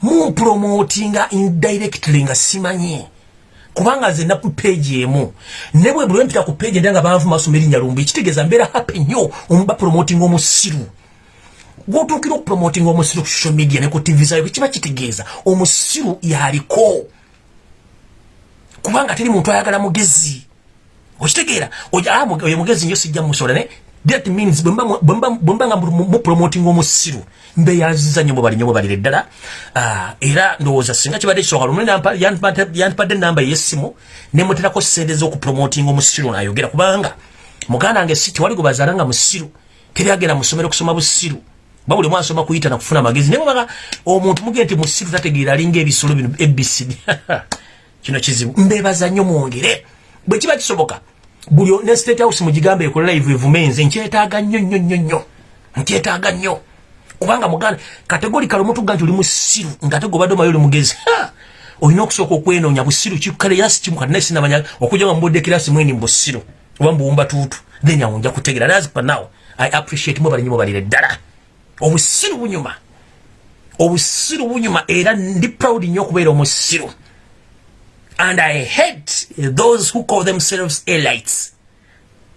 mumpromotinga indirectly nga simanye kubanga nze na page emu. Ne bwe buli mpita ku page ndanga banvu masoma erinnya lumbi kitegeeza mbeera happy nnyo omuba promoting omusiru. Gwotuukira okupromoting omusiru ku social media ne ku tv zayo kiba kitegeeza omusiru yaliko. Kubanga teri muntu ayagala mugezi. Okitegeera oyo mugezi nyo sijja musola ne that means bwemba nga mupromoting omusiru mbeyanziza nnyo mubali nnyo mubalire ddala. Era ndowooza singa kibadde kisooka lumu yandipadde enamba ey'essimu nemuterako sente z'okupromotinga omusiru naayogera kubanga muganda wange si tiwali gwe bazaala nga musiru teri agenda musomero kusoma busiru. Ba buli mwasoma kuyita nakufuna amagezi. Naye mubaga omuntu mugende nti musiru tategeera alinga ebisolo bino ebcd (laughs) kino kizibu. Mbebaza nnyo mwongere. Bwe kiba kisoboka buli ne state house mugigambe ekola live evume nze nkyetaaga nnyo nnyo nnyo nnyo. Nkyetaaga nnyo. Kubanga muganda kategorikali omutuga nti oli musiru ngaate gobadde omayo oli mugezi olina okusooka okwenoonya busiru kikale era sikimu kati naye sinamanya okujja nga mubudde kirasi mweni mbusiru oba mbuwumba tuutu. Then awo nja kutegera nazipa now i appreciate mwe balinyi mubalire ddala obusiru bunyuma. Obusiru bunyuma era ndi proud nnyo okubeera omusiru And I hate those who call themselves elites.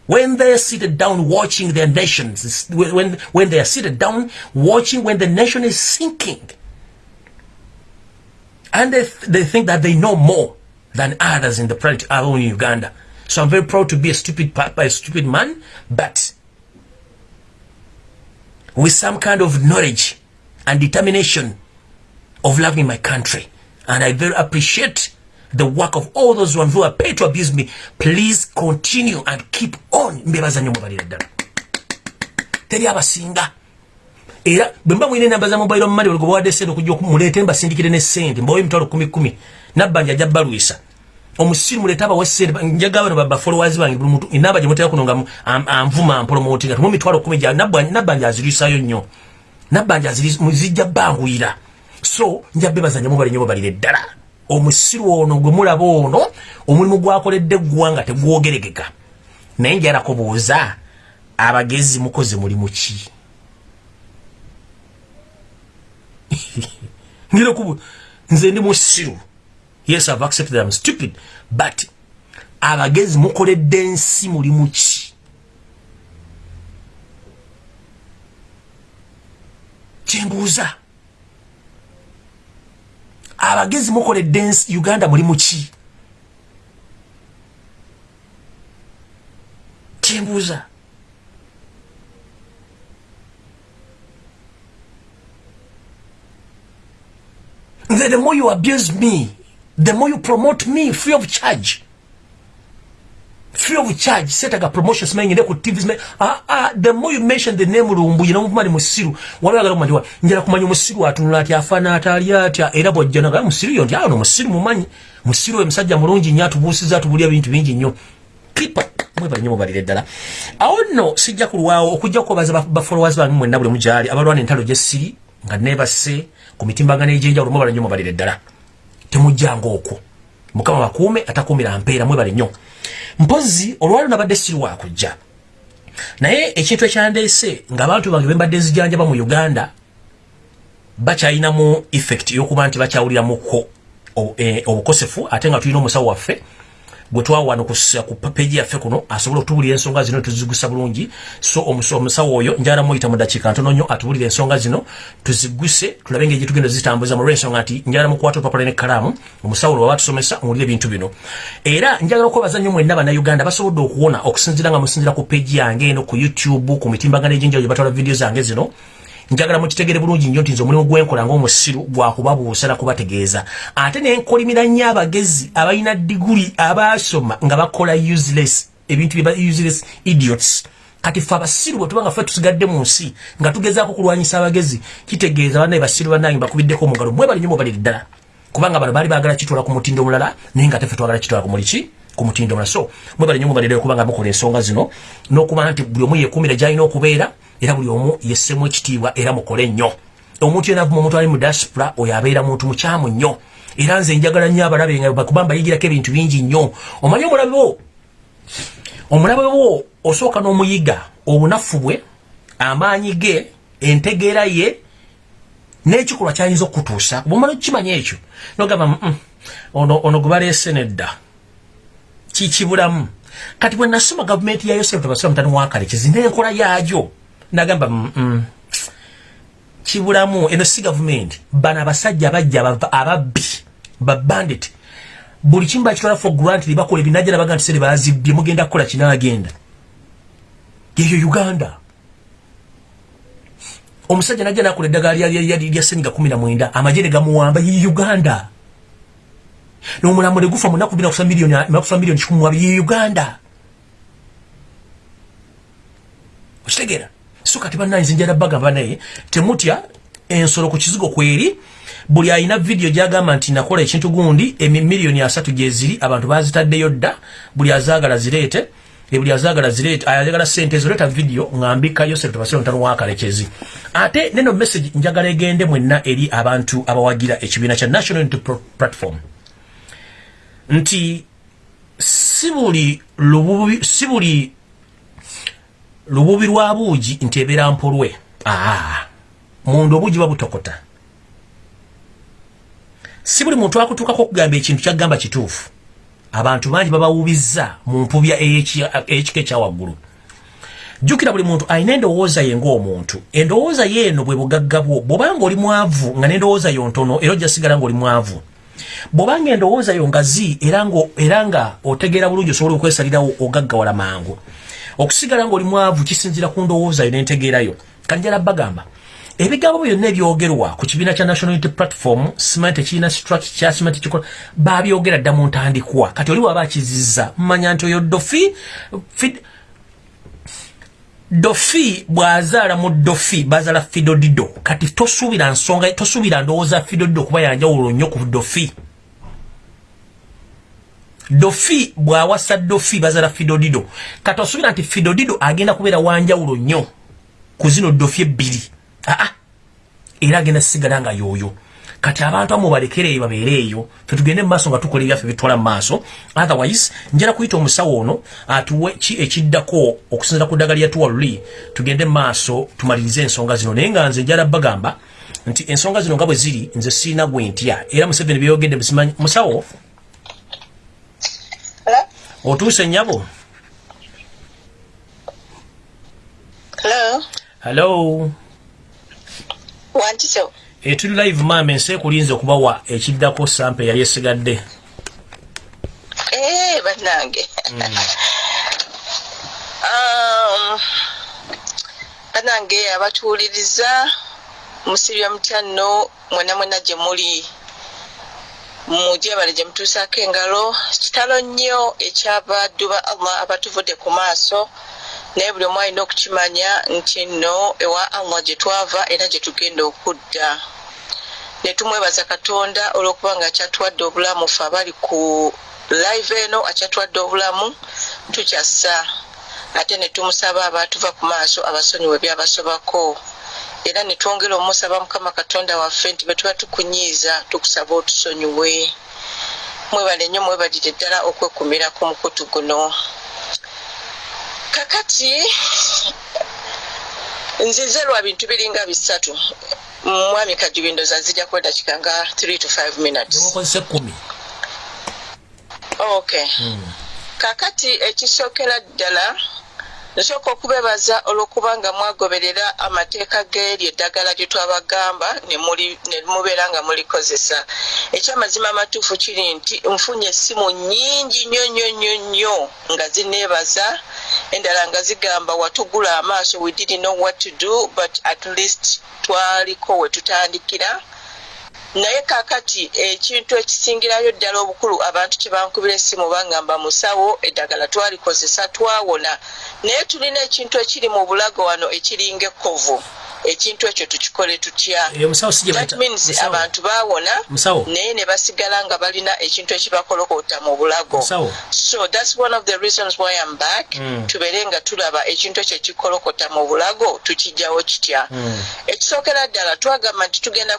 When they're seated down watching their nations, when, when they are seated down watching when the nation is sinking. And they, th they think that they know more than others in the planet, in Uganda. So I'm very proud to be a stupid, a stupid man, but with some kind of knowledge and determination of loving my country. And I very appreciate the work of all those ones who are paid to abuse me please continue and keep on. Mbebaza nnyo mubalira ddala. Teri abasinga. Era bwemba mwine namba za mobile money olgo bwa desendo kujjo kumulete mba sindikire ne sente mbawe mtalo 10 10 nabanja jabba luisa omusiru muleta aba wese njaga bano baba followers bangi buli muntu inaba je mutaya kunonga amvuma promoting atumo mitwalo 10 ja nabanja nabanja azirisa yo nnyo. Nabanja azirisa muzijja banguira so njabbe bazanya mubali nyo bali ddala omusiru ono gwe mulaba ono omulimu gwakoledde gwanga tegwogeregeka. Naye njala kubuuza abagezi mukoze mulimu ki? (laughs) Ngire kubu nze ndi musiru. Yes i've accepted that i'm stupid but abagezi mukoledde ensi mulimu ki? Kyembuuza abagezi mukoledde ensi uganda mulimu ki? Kyembuuza the more you abuse me the more you promote me free of charge free of charge setaga promotions ne ku TV me ah ah the more you mention the name lumbu you know mali musiru. Wala galo kumanya njala kumanya musiru atunula ati afana atali ati era bojjana ga musiru yo ndio no musiru mumanyi. Musiru emsajja mulungi nyatu busiza tubulia bintu bingi nnyo. Kipa mwe banyo mubalire ddala. Awo no sijja kulwawo okujja kubaza ba followers bangi mwenna buli mujali abalwana entalo jesiri nga nebase ku mitimbagano egy'enjawulo mwebale nnyo mubalire ddala. Temujjanga okwo mukama bakuume atakuumira mpeera mwebale nnyo mpozi olwaliro nabadde siri wakujja naye ekintu ekyandeese ng'abantu bange bembadde nzijanjaba mu uganda bakyalinamu effect y'okuba nti bakyawuliramuko eh, obukosefu ate nga tulina omusawo waffe gwe twawano ku peji yaffe kuno asobola okutubulira ensonga zino tuzigusa bulungi. So omusawo oyo njala muyita mu dakiika ntono nnyo atubulira ensonga zino tuziguse tulabe engeri gyetugenda zitambuza mu lwensonga nti njala mukwata opapula nekkalaamu omusawo lwe wabatusomesa owulire ebintu bino. Era njagala okwebaza nnyo mwenna bannayuganda basobodde okuwona okusinzira nga musinzira ku peji yange eno ku youtube ku mitimbagano egy'enjawulo gye batwala vidiyo zange zino njagala mukitegere bulungi nnyo nti nze omulimu gwenkola ngaomusiru gwakubabuusa nakubategeeza ate nenkolimira nnyo abagezi abalina diguli abasoma nga bakola useless ebintu useless idiots. Kati fe abasiru bwe tuba nga fe tusigadde mu nsi nga tugezaako kulwanyisa abagezi kitegeeza banaye basiru banange bakubiddeko omugalo. Mwebali nnyo mubaliri ddala. Kubanga bano baali baagala kitwala ku mutindo omulala naye nga tefe twagala kitwala ku muliki ku mutindo omulala. So mwebali nnyo mubalire kubanga mukola ensonga zino n'okuba nti buli omu yeekuumira gyalina okubeera era buli omu yessemu ekitiibwa era mukole nnyo. Omuntu yena avuma omuntu ali mu diaspora oyo abeera muntu mukyamu nnyo. Era nze njagala nnyo abalabe nga bakuba mbayigirako ebintu bingi nnyo. Omanyi omulabe wo? Omulabe wo osooka n'omuyiga obunafu bwe amaanyi ge entegeera ye n'ekikolwa kyayinza okutuusa bwomala okukimanya ekyo nogamba ono ono gwe baleese nedda. Kikibulamu kati bwe nasoma gavumenti ya yosefu tabasira mutani wakale kizina enkola yaagyo nagamba mm, mm. kibulamu eno si gavumenti bano abasajja bajja ababbi babandit buli kimu bakitwala for grant bakola ebinaja nabaga nti sere bazibbye mugenda kukola kinagenda yeyo uganda. Omusajja najja nakola eddagala lya senyiga kumi na mwenda amagye ne gamuwamba ye uganda. Nomulambo ne gufa munaku bina kufa miliyoni kikumi mwabi ye uganda. Okitegeera so kati bannanze njala bagamba naye temutya ensolo ku kizigo kweri buli alina vidiyo gyagamba nti nakola ekintu gundi emiliyoni asatu gyeziri abantu bazitaddeyo dda buli azaagala zireete buli azaagala zireete ayagala sente ezo leeta vidiyo ngambikayo sekutubasiro ntano wakalekezi. Ate neno message njagala egende mwenna eri abantu abawagira ekibiina kya national unity platform. Nti si buli lububi si buli lububi lwa buugi nti ebeera mpolwe. Aa munda obuugi babutokota si buli muntu akutuukako okugamba ekintu kyagamba kituufu. Abantu bangi babawubizza mu mpubya ey'ekika ekyawaggulu jjukira buli muntu alina endowooza ye ng'omuntu. Endowooza ye eno bwe bugagga bwo bw'obanga oli mwavu nga n'endowooza yo ntono era ojja sigala ng'oli mwavu. Bw'obanga endowooza yo ngazi era nga otegeera bulungi osobola okwesalirawo ogaggawala mangu okusigala ngaoli mwavu kisinzira ku ndowoozayo nentegeerayo kanjala bagamba ebigambo byonna ebyogerwa ku kibiina kya national unity platform simanyi tekirina structure kya simanyi tekikola babyogera dda mu ntandikwa. Kati oli waba akizizza mmanya nti oyo dofi dofi bwazaala mu dofi bazaala fidodido kati tosuubira nsonga tosuubira ndowooza fidodido kuba yanjawulo nnyo ku dofi dofi bwawasa dofi bazaala fidodido kati osuubira nti fidodido agenda kubeera wanjawulo nnyo ku zino dofi ebbiri. Aa era agenda sigala nga yooyo. Kati abantu amu balekere eyo babeere eyo fetugende mu maaso nga tukola ebyaffe bitwala mu maaso. Otherwise njala kuyita omusawo ono atuwe ki ekiddako okusinzira ku ddagala lyatuwa luli tugende mu maaso tumalirize ensonga zino. Naye nga nze njala bagamba nti ensonga zino nga bwe ziri nze siina gwe ntya. Era museveni byeyogedde musawo otuuse nnyabo hello? Hello? Wantiso etuli live maama ensi ekulinza okubawa ekiddako sampe yali esigadde. Ee bannange. (laughs) Um, bannange abatuwuliriza musirya mutya nno mwena mwena gye muli mujebale gye mutuusaako engalo kitalo nnyo ekyabaddu ba allah abatuvudde ku maaso naye buli omu alina okukimanya nti nno ewa allah gye twava era gye tugenda okudda. Netumwebaza katonda olwokuba nga akyatuwadde obulamu fe abali ku live eno akyatuwadde obulamu tukyassa. Ate netumusaba abatuva ku maaso abasonyiwe byabasobako era netwongera omusaba mukama katonda waffe nti betuba tukunyiiza tukusaba otusonyiwe. Mwebale nnyo mwebalire ddala okwekumira ku mukutu guno. Kakati nzize lwa bintu biringa bisatu. Mwami kajubindoza zijja kwedakika nga 3 to 5 minutes. Okay. Hmm. kakati ekisookera ddala nsooka okubebaza olw'okuba nga mwagoberera amateeka g'eryo eddagala gye twabagamba ne mubeera nga mulikozesa. Ekyamazima amatuufu kiri nti nfunye essimu nnyingi nnyo nnyo nnyo nnyo nga zineebaza endala nga zigamba watugula amaaso we didn't know what to do but at least twaliko we tutandikira naye kakati ekintu ekisingirayo ddala obukulu abantu kyebankubira essimu bangamba musawo eddagala twalikozesa twawona. Naye tulina ekintu ekiri mu bulago wano ekiringa ekkovu ekintu ekyo tukikole tutya? Abantu bawona naye ne basigala nga balina ekintu ekibakolokota mu bulago. So thats one of the reasons why am back. Mm. tubeere nga tulaba ekintu ekyo ekikolokota mu bulago tukijjawo kitya? Mm. ekisookera ddala twagamba nti tugenda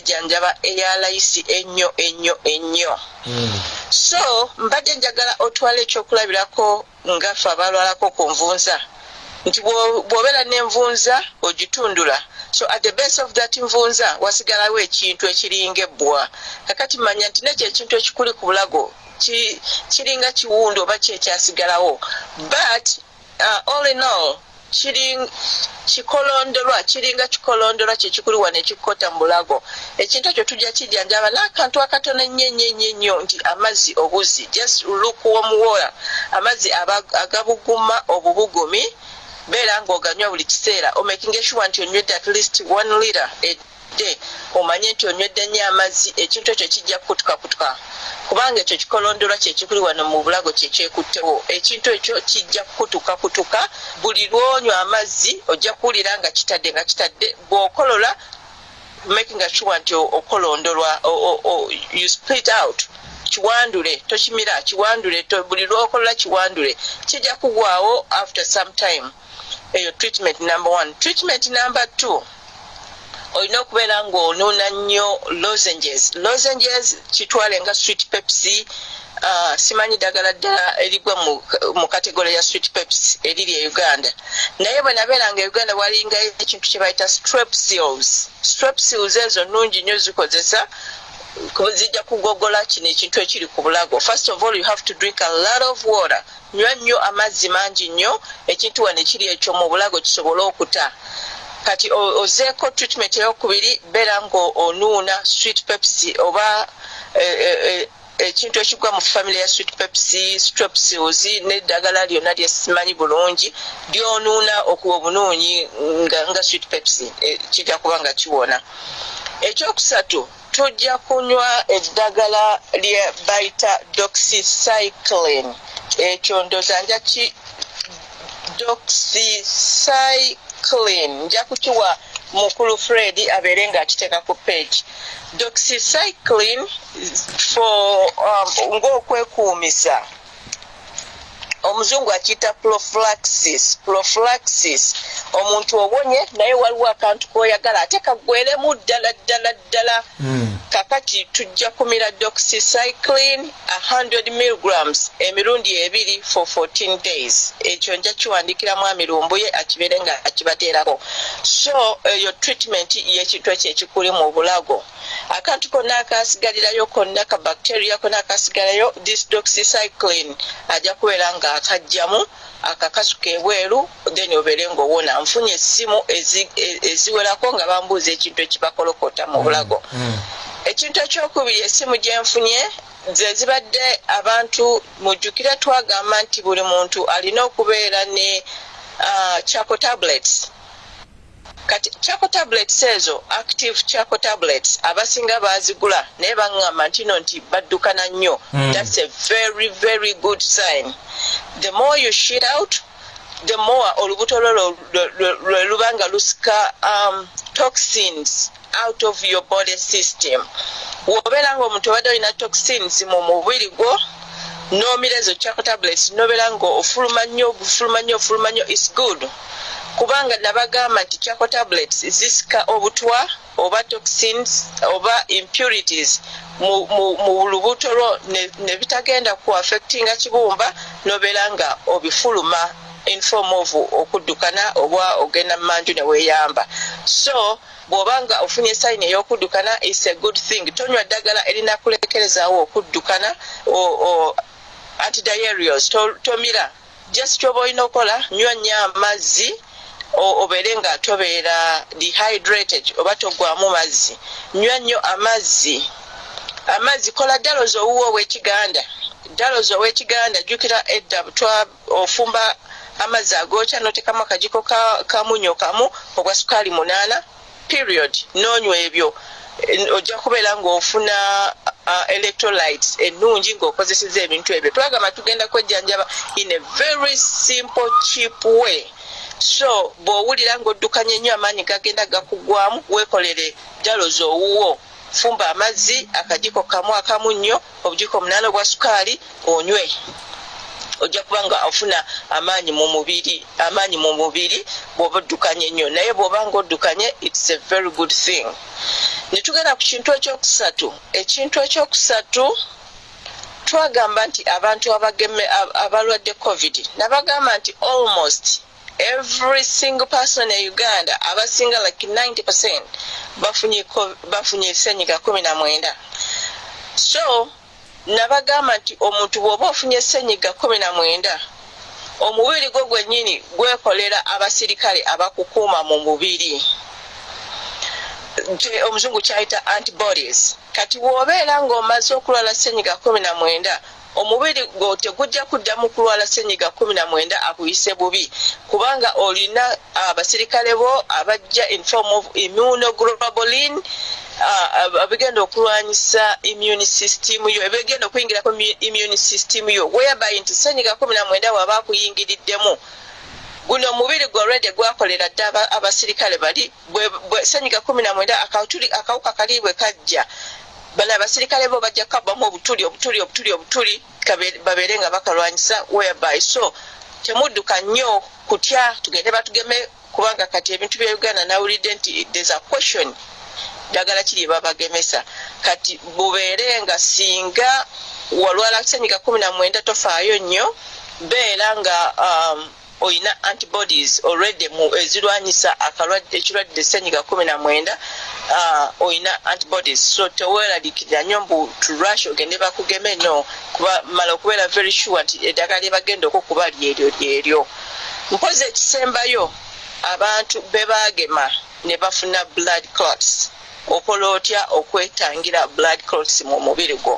kwejanjaba munnejjanjaba eyalayisi ennyo ennyo ennyo. Mm. so mbadde njagala otwala ekyokulabirako ngaffe abalwalako ku nvunza. Nti bw'obeera n'envunza ogitundula. So at the base of that nvunza wasigalawo ekintu ekiringa ebbwa kakati manya nti nekyo ekintu ekikuli ku bulago kiringa kiwundu oba kyekyasigalawo but uh, all in all kikolondolwa kiringa kikolondolwa kyekikuli wano ekikukota mu bulago. Ekintu ekyo tujja kijjanjaba n'akantu akatono ennyo ennyo ennyo ennyo nti amazzi obuzi just look womuwola amazzi agabuguma obubugumi beera ng'oganywa buli kiseera. Omakinga sure nti onywedde at least one liter edde omanye nti onywedde nnyo amazzi ekintu ekyo kijja kukutukakutuka. Kubanga ekyo kikolondolwa kyekikuli wano mu bulago kyekyekuttewo ekintu ekyo kijja kukutukakutuka buli lwonywa amazzi ojja kuwulira nga kitadde nga kitadde bw'okolola makinga sure nti okolondolwa you split out. Kiwandule tokimira kiwandule buli lwokolola kiwandule. Kijja kugwawo after some time. Eyo treatment number one. Treatment number two olina okubeera ngaonuuna nnyo lozenges. Lozenges kitwale nga street pepsi uh, simanyi ddagala ddala erigwa mu kategole ya street peps eriri e uganda. Naye bwe nabeera nga uganda walinga ekintu kye bayita strep seals strep seals ezo nungi nnyo zikozesa zijja kugogola kino ekintu ekiri ku bulago. First of all you have to drink a lot of water. Nywa nnyo amazzi mangi nnyo ekintu wano ekiri ekyo mu bulago kisobole okuta kati ozeeko treatment eyokubiri beera nga onuuna street pepsi oba e, e, e, ekintu ekigwa mu family ya street pepsi strepsils neddagala lyonna lyesimanyi bulungi lyonuuna okuba obunuunyi nga street pepsi kijja kuba nga kiwona. Ekyokusatu tujja kunywa eddagala lye bayita doxycycline. Ekyo ndoza nja doxycycline. Nja kukiwa mukulu fred abeere nga akiteeka ku page. Doxycycline um, ng'okwekuumisa omuzungu akiyita prophylaxis prophylaxis. Omuntu obonye naye waliwo akantu koyagala ate kaggweremu ddala ddala ddala. Mm. kakati tujja kumira doxycycline 100 milligrams emirundi ebiri for 14 days. Ekyo nja kiwandikira mwami lumbu ye akibeere nga akibateerako. So eyo treatment y'ekintu ekyo ekikuli mu bulago. Akantu konna akasigalirayo konna ka bacteria konna akasigalayo this doxycycline. Ajja kubeera nga akajjamu akakasuka ebweru then obeere ngaowona nfunye essimu ezi- eziwerako nga bambuuza ekintu ekibakolokota mu bulago Mm. ekintu ekyokubiri essimu gyenfunye ze zibadde abantu mujjukire twagamba nti buli muntu alina okubeera ne uh, chaco tablets kati chaco tablets ezo active chaco tablets abasinga bazigula naye baŋŋamba nti no nti baddukana nnyo. Mm. thats a very very good sign. The more you shit out the more olubuto lwo lwe- lwe- lwe luba nga lusika um, toxins out of your body system. Wobeera nga omuntu obadde olina toxins mu mubiri gwo nomira ezo chaco tablets nobeera nga ofuluma nnyo ofuluma nnyo ofuluma nnyo is good kubanga nabagamba nti chaco tablets zisika obutwa oba toxins oba impurities mu, mu, mu lubuto lwo ne, bitagenda ku affectinga kibumba nobeera nga obifuluma in form of okuddukana oba ogenda mu manju ne weeyamba. So bw'oba nga ofunye sayini ey'okuddukana is a good thing. Tonywa ddagala erina kulekerezaawo okuddukana antidiarios to- tomira. Just kyoba olina okukola nywa nnyo amazzi obeere nga tobeera dehydrated oba togwamu mazzi. Nywa nnyo amazzi. Amazzi kola ddalozi owuwo ow'ekiganda. Ddalozi ow'ekiganda jjukira edda twa ofumba amazzi agookya notekamu akagiko ka- kamunyo kamu ogwa sukaali munaana period. Nonywa ebyo. Ojja kubeera ng'ofuna uh, electrolytes ennungi ng'okozeseza ebintu ebyo. Twagamba tugenda kwejjanjaba in a very simple cheap way so bw'owulira ng'oddukanya ennyo amaanyi gagenda gakugwamu weekolere jalozi owuwo fumba amazzi akajiko kamu akamu nnyo obujiko munaana obwa sukaali onywe. Ojja kuba nga ofuna amaanyi mu mubiri amaanyi mu mubiri bw'oba oddukanye ennyo. Naye bw'oba nga oddukanye its a very good thing. Ne tugenda ku kintu ekyokusatu. Ekintu ekyokusatu twagamba nti abantu abalwadde covid nabagamba nti almost every single person e uganda abasinga like 90 percent bafunye bafunye senyiga kumi na mwenda. So nabagamba nti omuntu bw'oba ofunye senyiga kumi na mwenda omubiri gwo gwennyini gwekolera abasirikale abakukuuma mu mubiri. Omuzungu kyayita antibodies. Kati bw'obeera ng'omaze okulwala senyiga kumi na mwenda omubiri gwo tegujja kuddamu kulwala senyiga kumi na mwenda akuyise bubi kubanga olina abasirikale bo abajja in form of immunoglobulin uh, abigenda okulwanyisa immune system yo ebigenda okuyingirako mu immune system yo whereby nti senyiga kumi na mwenda waba akuyingiriddemu. Guno omubiri gwe olwedde gwakolera dde aba- abasirikale bali senyiga kumi na mwenda akawuka kali bwe kajja bano abasirikale bo bajja kabbamu obutuli obutuli obutuli obutuli babeere nga bakalwanyisa whereby. So temudduka nnyo kutya tugende batugeme kubanga kati ebintu bya uganda nawulidde nti there's a question. Ddagala kiri babagemesa? Kati bubeere nga singa walwala senyiga kumi na mwenda tofaayo nnyo beera nga um, oyina antibodies mu ezirwanyisa ekirwadde senyiga kumi na mwenda uh, oyina antibodies. So teweeralikirira nnyo mbu turash ogende bakugeme no mala okubeera very sure nti eddagala lyebagenda okukuba lyeryo lyeryo mpozi ekisembayo abantu bebagema ne bafuna blood clots. Okola otya okwetangira blood clots mu mubiri gwo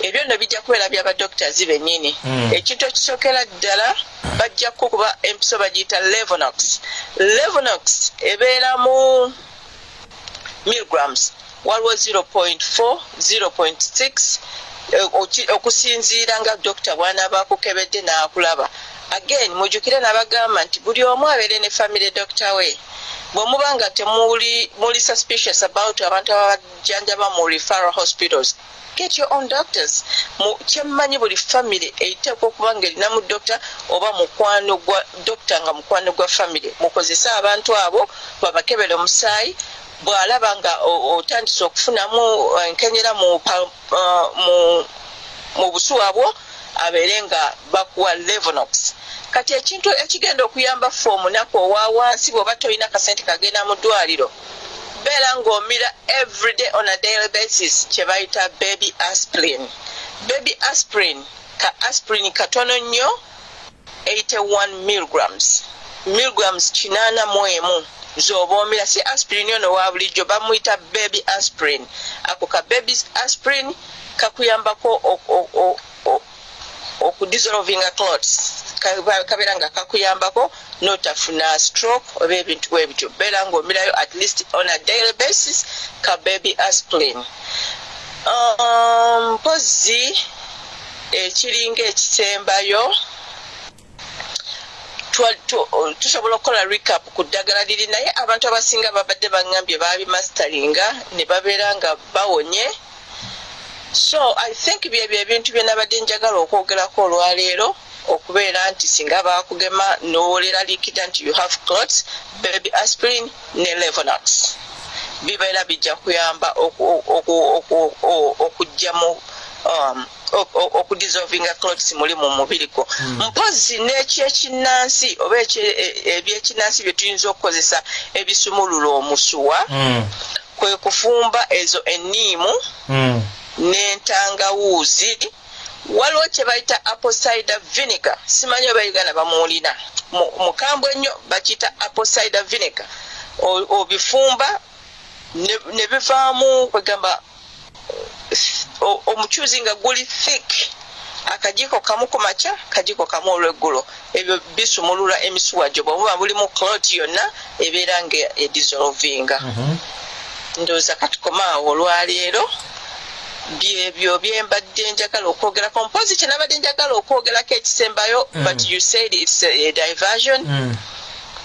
ebyo nno bijja kubeera byabadoctors bennyini Mm. ekintu ekisookera ddala bajja kukuba empiso bagiyita levonox levonox ebeera mu milligrams. Waliwo 0.4 0.6 eh, oki- okusinziira nga dokita bw'anaaba akukebedde n'akulaba. Again mujjukire nabagamba nti buli omu abeere ne family doctor we. Bwe muba nga temuli muli suspicious about abantu ababajjanjaba mu referral hospitals get your own doctors. Kyemmanyi buli family eiteekwa okuba nga erinamu doctor oba mukwano gwa doctor nga mukwano gwa family. Mukozese abantu abo babakebere omusaayi bw'alaba nga otandise okufunamu enkenyera mu mu busuwa bwo abeere nga bakuwa levonox. Kati ekintu ekigenda okuyamba fe omunaku owa wansi bw'oba tolina kasente kagenda mu ddwaliro beera ng'omira everyday on a daily basis kye bayita baby aspirin. Baby aspirin ka aspirin katono nnyo 81 milligrams. Milligrams kinaana mu emu zoba omira si aspirin ono wa bulijjo bamuyita baby aspirin. Ako ka baby aspirin kakuyambako okudissolvinga clots kabeera nga kakuyambako notafuna stroke oba ebintu bwebityo beera ngaomirayo at least on a daily basis ka baby aspirin. Mpozi um, ekiringa ekisembayo tusobola okukola recap ku ddagala liri naye abantu abasinga babadde baŋambye babimastaringa ne babeera nga bawonye. So i think byebyo ebintu bye nabadde njagala okwogerako olwaleero okubeera nti singa bakugema nowolera likida nti you have clots baby aspirin ne levonox bibeera bijja kuyamba okugjamu um, okudissolvinga clots muli mu mubiri gwo mm. mpozi n'ekyekinansi oba ebyekinansi bye tuyinza okukozesa ebisumulula omusuwa mm. kwe kufumba ezo eniimu mm. n'entangawuuzi waliwo kye bayita apple cider vinegar simanyi oba uganda bamuwulina mukambwe ennyo bakiyita apple cider vinegar obifumba ne bivaamu kwegamba omukyuzi nga guli thick. Akajiko kamu ku makya kajiko kamu olweggulo. Ebyo bisumulula emisuwa gyo bwemuba bulimu clot yonna ebeera nga edissolvinga ndowooza katukomaawo olwaleero byebyo byembadde njagala okwogerako mpozi kyenabadde njagala okwogerako ekisembayo but you said its a diversion.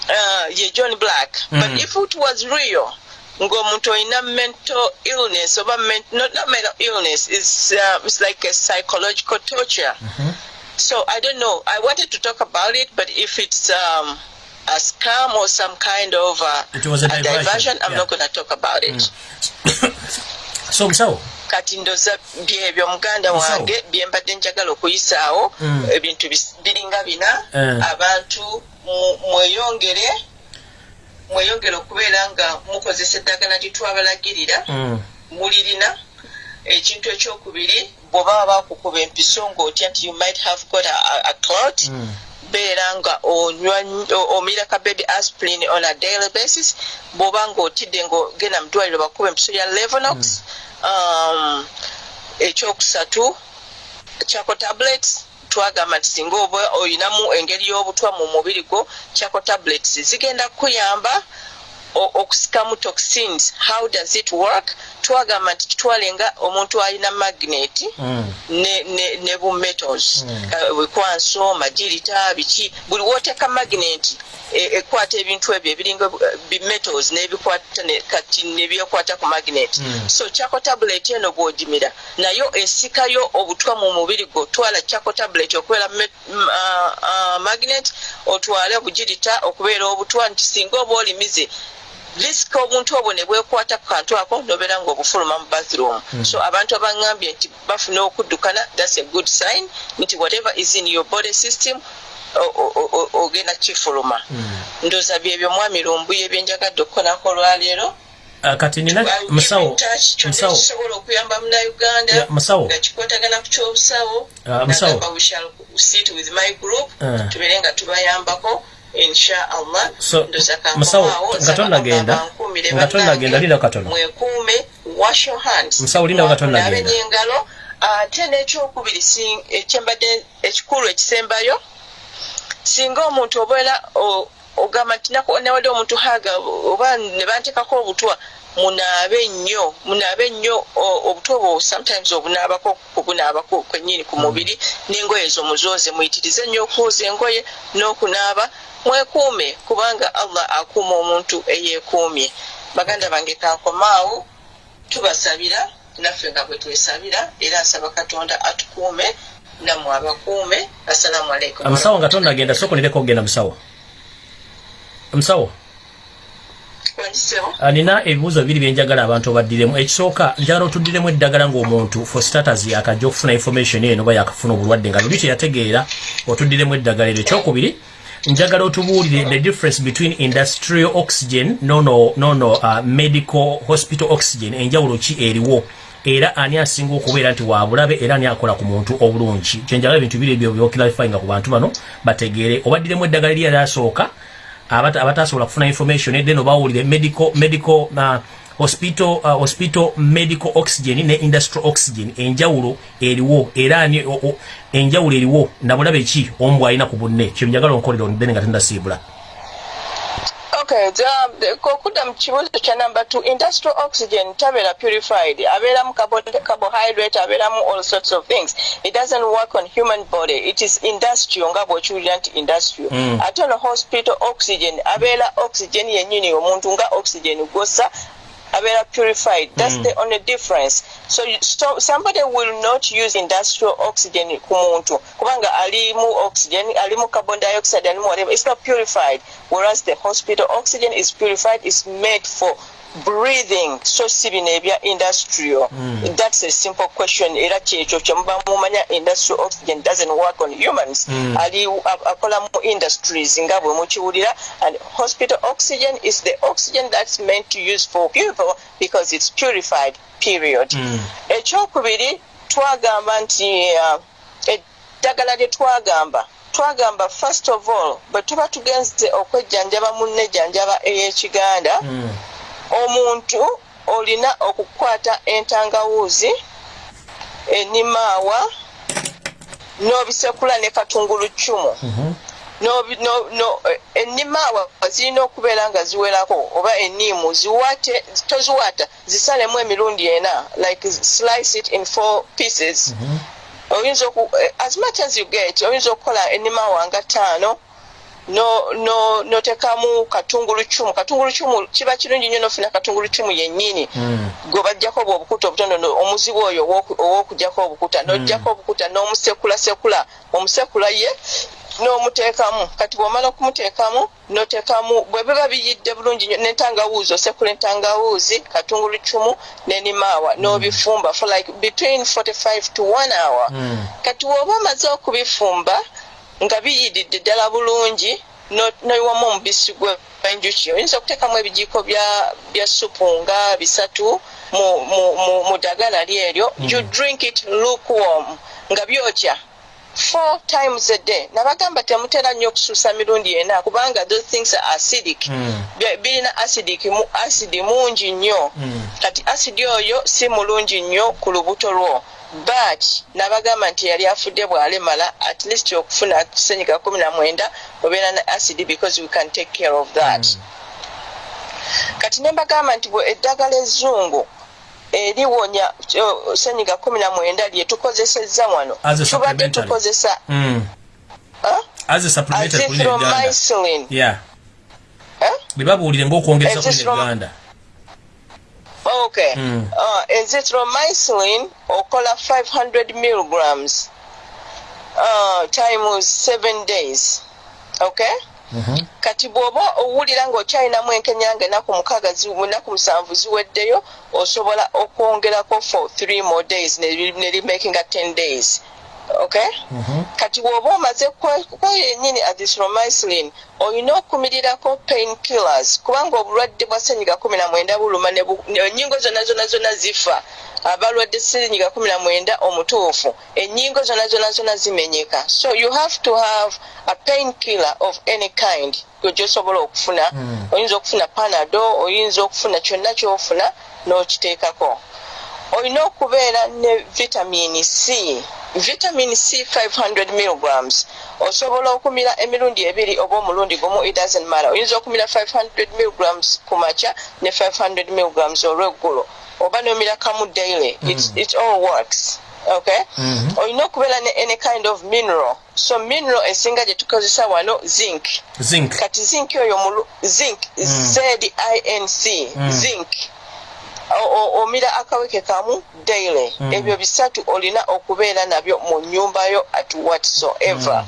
Uh, ye john black. But if it was real ng'omuntu olina mental illness oba not, not mental illness it's, uh, it's like a psychological torture mm -hmm. so i don't know i wanted to talk about it but if it's um, a scam or some kind of uh, it was a, a diversion. diversion i'm yeah. not going to talk about it mm. (coughs) so so kati ndoza byebyo muganda wange byembadde njagala okuyisaawo Mm. ebintu biringa bina Eh. abantu mu- mweyongere mweyongere okubeera nga mukozesa eddagala litwabalagirira Mm. mulirina ekintu ekyokubiri bw'oba bakukuba empiso ng'otya nti you might have got a, a, clot Mm. beera nga omira ka baby aspirin on a daily basis bw'oba ng'otidde ng'ogenda mu ddwaliro bakuba empiso ya levonox um, ekyokusatu chako tablets twagamba nti singa oba oyinamu engeri y'obutwa mu mubiri gwo chako tablets zigenda kuyamba o- okusikamu toxins how does it work twagamba nti kitwalenga omuntu alina magnet Mm. ne, bu metals Mm. uh, wekwanso magirita biki buli woteeka magnet e- ekwata ebintu ebyo ebiringa eh, bi metals nebikwata ne- kati nebyekwata ku magnet Mm. so chako tablet eno bwogimira nayo esikayo obutwa mu mubiri gwo twala chako tablet okubeera magnet otwale bugirita okubeera obutwa nti singa oba olimize risiki obuntu obwo ne bwekwata ku kantu ako nobeera ngaobufuluma mu bathroom Mm. so abantu abaŋŋambye nti bafuna okuddukana thats a good sign nti whatever is in your body system ogenda kifuluma Mm. ndooza byebyo mwami lumbuye byenjagadde okukolako olwaleero Uh, kati nina musawo musawo kisobola okuyamba munauganda musawo. nga kikwatagana ku kyobusawo Ah, musawo. sit with my group Ah. tubeere nga tubayambako nga tonnagenda, linda katono. Musawo, linda nga tonnagenda. Ate n'ekyokubiri ekyembadde ekikulu ekisembayo singa omuntu obeera ogamba nti newadde omuntu haga oba ne bantekako obutwa munaabe nnyo munaabe nnyo o- obutwa obwo sometimes obunaabako kubunaabako kwennyini ku mubiri n'engoye ezo muzooze muyitirize nnyo okwoza engoye n'okunaaba mwekuume kubanga allah akuuma omuntu eyeekuumye. Baganda bange kankomaawo tubasabira naffe nga bwe twesabira era nsaba katonda atukuume nammwe abakuume assalamu alaikum omusawo nga tonnagenda sooka onireko okugenda musawo? Ah, nina ebibuuzo bibiri byenjagala abantu obaddiremu. Ekisooka njagala otuddiremu eddagala ng'omuntu for status yakajja okufuna information eno oba yakafuna obulwadde nga luli teyategeera otuddiremu eddagala eryo. Ekyokubiri njagala otubuulire the difference between industrial oxygen nono nono uh, medical hospital oxygen. Enjawulo ki eriwo? Era ani asinga okubeera nti wabulabe era ani akola ku muntu obulungi? Kyenjagala ebintu biri ebyo byoklarifyinga ku bantu bano bategeere. Obaddiremu eddagala abata- abatasobola kufuna information then obawulire medical medical uh, hospital uh, hospital medical oxygen ne industrial oxygen. Enjawulo eriwo era ani o- o- enjawulo eriwo nabulabe ki? Omu bwalina ku bunne kyenjagala onkolera then nga tendasiibula the- the- okudda mu kibuuzo kya number two industrial oxygen tabeera purified abeeramu carbo- carbohydrate abeeramu all sorts of things it doesn't work on human body it is industrial nga bw'okiwulira nti industrial ate ono hospital oxygen abeera oxygen yennyini omuntu nga oxygen gwossa abeera purified. That's Mm. the only difference. So, you, so somebody will not use industrial oxygen ku muntu kubanga alimu oxygen alimu carbon dioxide alimu whatever it's not purified. Whereas the hospital oxygen is purified it's made for breathing so si bino ebya industrial Mm. that's a simple question era kyekyo kyemuba mumanya industrial oxygen doesn't work on humans Mm. ali akola mu industries nga bwe mukiwulira and hospital oxygen is the oxygen that's meant to use for people because it's purified period Mm. ekyokubiri twagamba nti uh, eddagala lye twagamba twagamba first of all bwe tuba tugenze okwejjanjaba munnejjanjaba ey'ekiganda Mm. Omuntu olina okukwata entangawuuzi enimaawa n'obisekula ne Mhm. No- no- eh, ennimaawa zirina okubeera nga ziwerako oba enniimu ziwate toziwata zisalemu emirundi ena like slice it in four pieces Mhm. oyinza eh, as much as you get oyinza okukola ennimaawa nga ttaano no no notekamu katungulucumu katungulucumu kiba kirungi nnyo nofuna katungulucumu yennyini. Mm. gwe bajjako obwo obukuta obutonono omuzibu oyo ow'oku- ow'okujjako obukuta nojjako obukuta n'omusekulasekula omusekula ye n'omuteekamu. Kati bw'omala okumuteekamu noteekamu bwe biba biyidde bulungi nnyo n'entangawuuzi osekula entangawuuzi katungulucumu n'enimaawa n'obifumba for like between 45 to 1 hour. Mm. kati bw'oba omaze okubifumba nga biyididde ddala bulungi no- noyiwamu omubisi gw'enjuki oyinza okuteekamu ebijiiko bya supu nga bisatu mu- ddagala lyeryo you drink it lukewarm nga byokya four times a day. Nabagamba temutera nnyo okusuusa mirundi ena kubanga those things are acidic. Mm. Birina acidic mu acidi mungi nnyo. Mm. kati asidi oyo si mulungi nnyo ku lubuto lwo but nabagamba nti yali afudde bw'alemala at least okufuna senyiga kumi na mwenda obeera na acidi because we can take care of that. Mm. kati ne mbagamba nti bwe eddagala ezzungu eriwonya senyiga kumi na mwenda lye tukozesezza wano tubadde tukozesa Mm. huh? as a supplementary kuli neganda azithromycin yeah huh? bebabuulire ngaokwongeza kuli Azithrom- neganda okay. Mm. uh, azithromycin okola 500 milligrams? Uh, times 7 days. Okay? Mhm. kati bw'oba owulira ng'okyalinamu enkenyanga enaku mukaaga enaku musanvu ziweddeyo osobola okwongerako for 3 more days ne rimakinga 10 days okay? Mhm. kati bw'oba omaze kweyo yennyini azithromycin olina okumirirako pain killers kubanga obulwadde bwa senyiga kumi na mwenda buluma ennyingo zonna zonna zonna zifa. Abalwadde senyiga kumi na mwenda omutuufu ennyingo zonna zonna zonna zimenyeka. So you have to have a pain killer of any kind. Gyosobola okufuna Mm. oyinza okufuna panado oyinza okufuna kyonna kyofuna n'okiteekako olina okubeera ne vitamini c. Vitamin c 500 milligrams. Osobola okumira emirundi ebiri oba omulundi gumu it doesn't matter. Oyinza okumira 500 milligrams ku makya ne 500 milligrams olweggulo. Oba nomira kamu daily. It, Mm. it all works. Okay? Mhm. olina okubeera ne any kind of mineral. So mineral esinga gye tukozesa wano zinc. Zinc. Kati zinc oyo zinc zinc Mm. zinc. o- omira akaweke kamu daily. Mm. ebyo bisatu olina okubeera nabyo mu nyumba yo at whatsoever.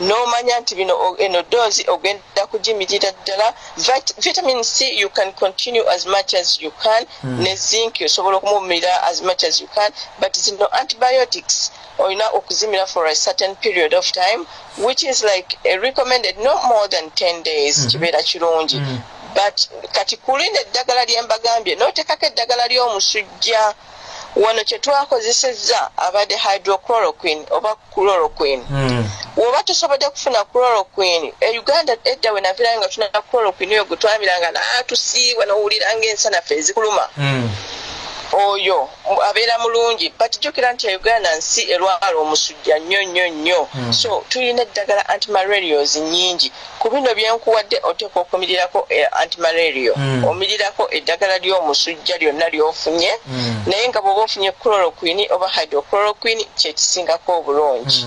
Nomanya nti bino eno doozi ogenda kugimirira ddala. Vit- vitamin c you can continue as much as you can. Ne zinc osobola okumumira as much as you can. But zino antibiotics. Olina okuzimira for a certain period of time which is like a recommended no more than 10 days. Kibeera kirungi but kati kulinda eddagala lye mbagambye n'oteekako eddagala ly'omusujja wano kye twakozesezza abadde hydrochloroquine oba chloroquine Mm. bw'oba tosobodde kufuna chloroquine e uganda edda we naviirayo nga tuna chloroquine eyo gwe twabiranga naatusiibwa n'owulira ng'ensanaffe ezikuluma Mm. Oyo abeera mulungi but jjukira nti uganda nsi erwala omusujja nnyo nnyo nnyo. So tulina eddagala antimalarios nyingi ku bino byenkuwadde oteeka okumirirako eh, antimalario Mm. omirirako eddagala ly'omusujja lyonna ly'ofunye. Mm. naye nga bw'oba ofunye chloroquine oba hydrochloroquine kyekisingako obulungi.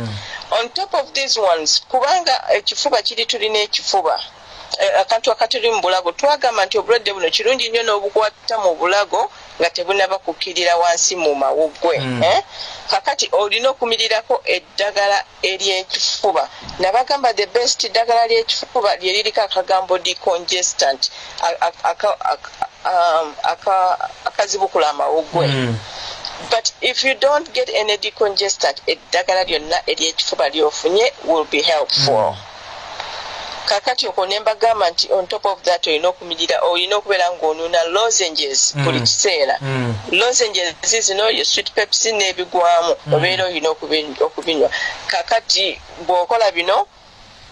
On top of these ones kubanga ekifuba kiri tulina ekifuba. Eh, akantu akatuli mu bulago twagamba nti obulwadde buno kirungi nnyo n'obukwata mu bulago nga tebunaba kukkirira wansi mu mawuggwe Mm. eh? kakati olina okumirirako eddagala ery'ekifuba nabagamba the best ddagala ly'ekifuba lye liriko akagambo decongestant um, aka- akazibukula amawuggwe Mm. but if you don't get any decongestant eddagala lyonna ery'ekifuba lyofunye will be helpful kakati okwo ne mbagamba nti on top of that olina okumirira olina okubeera ng'onuuna lozenges buli Mm. kiseera Mm. lozenges zino ye sweet pepsi n'ebigwamu obeera olina okubi- okubinywa kakati bw'okola bino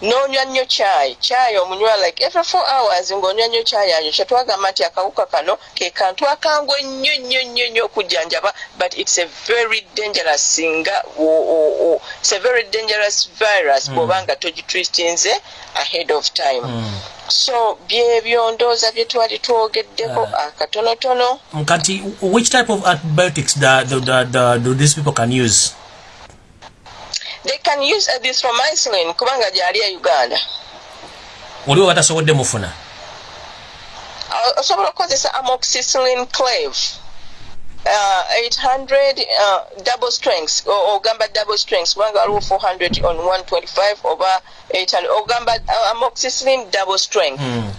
n'onywa nnyo kyayi kyayi omunywa like every four hours ng'onywa nnyo kyayi ayo kyetwagamba nti akawuka kano ke kantu akangu ennyo nnyo nnyo nnyo okujjanjaba but it's a very dangerous singa it's a very dangerous virus bw'oba nga togitwistinze ahead of time. Mm. so byebyo ndooza bye twali twogeddeko akatonotono. Kati which type of antibiotics the, the, the, the, do these people can use they can use azithromycin kubanga gyali e uganda. Oliwo batasobodde mufuna. Uh, osobola okukozesa amoxicillin clave. Uh, 800 uh, double strengths. Ogamba double strengths. Kubanga waliwo 400 on 125 oba 800 ogamba uh, amoxicillin double strength. Mm.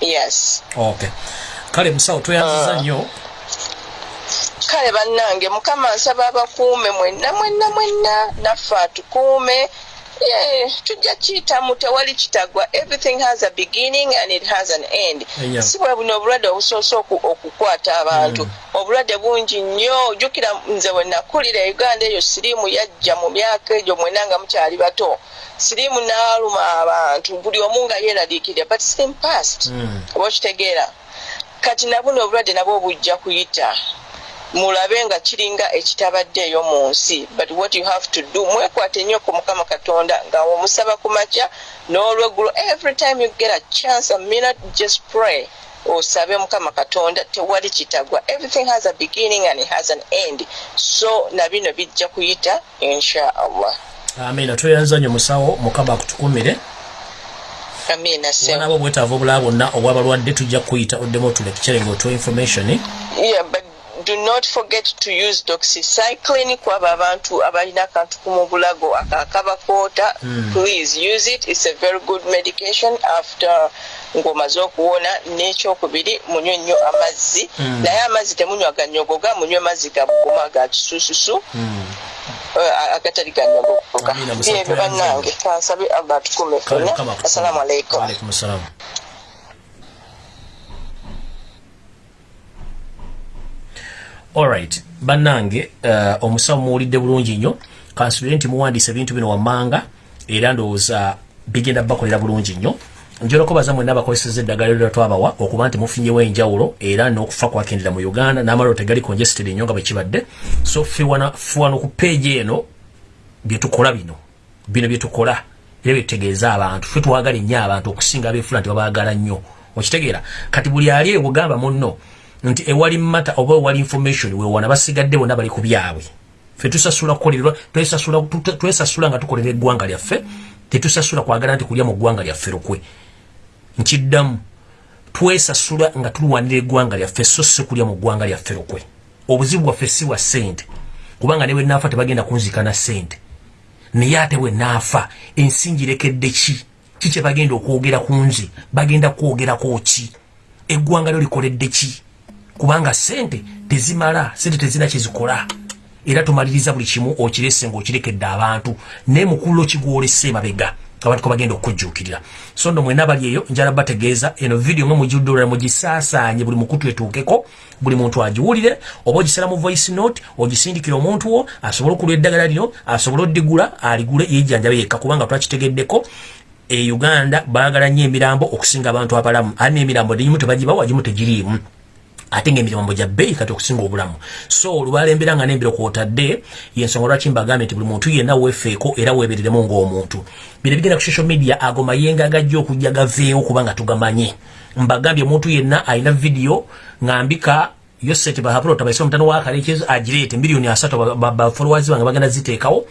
yes. Okay. Kale musawo tweyanziza nnyo kale bannange mukama nsaba abakuume mwenna mwenna mwenna naffe atukuume. Yeah, tujja kiyitamu tewali kitagwa. Everything has a beginning and it has an end. Si bwe buno obulwadde obusoose oku- okukwata abantu. Obulwadde bungi nnyo. Jjukira nze we nakulira uganda eyo siriimu yajja mu myaka egyo mwena nga mukyali bato. Siriimu n'aluma abantu. Buli omu nga yeeraliikirira but slim past. Mm. oba okitegeera kati nabuno obulwadde nabwo bujja kuyita mulabe nga kiringa ekitabaddeeyo mu nsi. But what you have to do mwekwate nnyo ku mukama katonda nga omusaba ku makya n'olweggulo. Every time you get a chance a minute just pray. Osabe mukama katonda tewali kitagwa. Everything has a beginning and it has an end. So na bino bijja kuyita inshaallah amina tweyanziza nnyo musawo mukama akutukumire amina wanaba obwetaavu obulala bwonna obwabalwadde tujja kuyita oddemu otulekicere ngaotuwa information. Yeah but do not forget to use doxycycline. Kwaba abantu abalina akantu ku mu bulago akakabakoota please use it. It's a very good medication after ng'omaze okuwona n'ekyokubiri. Munywe nnyo amazzi. Naye amazzi temunywa ganyogoga munywe mazzi gabuguma ga kisususu. Eh, agatali ganyogoga byebyo bannange kansabe allah atukume akutukumire. assalamu alaikum Waalaikum salaam alright bannange uh, omusawo muwulidde bulungi nnyo kansubire nti muwandiisa ebintu bino wammanga era ndowooza bigenda bakolera bulungi nnyo. Njala okubaza mwenna abakozeseza eddagala lyo twabawa okuba nti mufunyewo enjawulo era n'okufa kwakendera mu uganda n'amaliro tegali congested ennyo nga bwe kibadde. So fiwana ku peegi eno byetukola bino bino byetukola era byetutegeeza abantu fe twagala ennyo abantu okusinga abeefula nti babaagala nnyo. Okitegeera kati buli ali ewogamba munno nti ewali mata oba ewali information wewana basigadde bonna bali ku byabwe. Fe tusasula kukolererwa twesasula nga tukolera eggwanga lyaffe tetusasula kwagala nti kulya mu ggwanga lyaffe lukwe. Nkiddamu twesasula nga tulwanira eggwanga lyaffe so si kulya mu ggwanga lyaffe lukwe. Obuzibu bwaffe si bwa ssente kubanga ne bwe naafa tebagenda kunzika na ssente. Naye ate bwe naafa ensi ngirekedde ki? Ki kye bagenda okwogera ku nze? Bagenda kwogerako ki? Eggwanga lyo likoledde ki kubanga sente tezimala sente tezina kyezikola. Era tumaliriza buli kimu okirese ngaokirekedde abantu naye mukulu okigwolese mabega abantu ko bagenda okujjuukirira so ndo mwena bali eyo njala bategeeza eno vidiyo nga mujjudde olala mugisaasaanye buli mukutu etuukeko buli muntu agiwulire oba ogisala mu voice note ogisindikira omuntu wo asobole okulwa eddagala lino asobole oddigula aligule yejjanjabe yekka kubanga twakitegeddeko e uganda baagala nnyo emirambo okusinga abantu abalamu. Ali n'emirambo negimu tebagibawa gimu tegiriimu ate ngaemirambo gya bbeeyi kati okusinga obulamu. So olwalembera nga nembiro kwotadde yensonga lwaki mbagambye nti buli muntu yenna weefeeko era weebereremu ng'omuntu. Bino bigenda ku social media ago mayenga agajja okujja gaveewo kubanga tugamanye. Mbagambye omuntu yenna alina vidiyo ngambika yoseti bahapulota baise omutano wakalekezo agireete miliyoni asatu bafollowers bange bagenda ziteekawo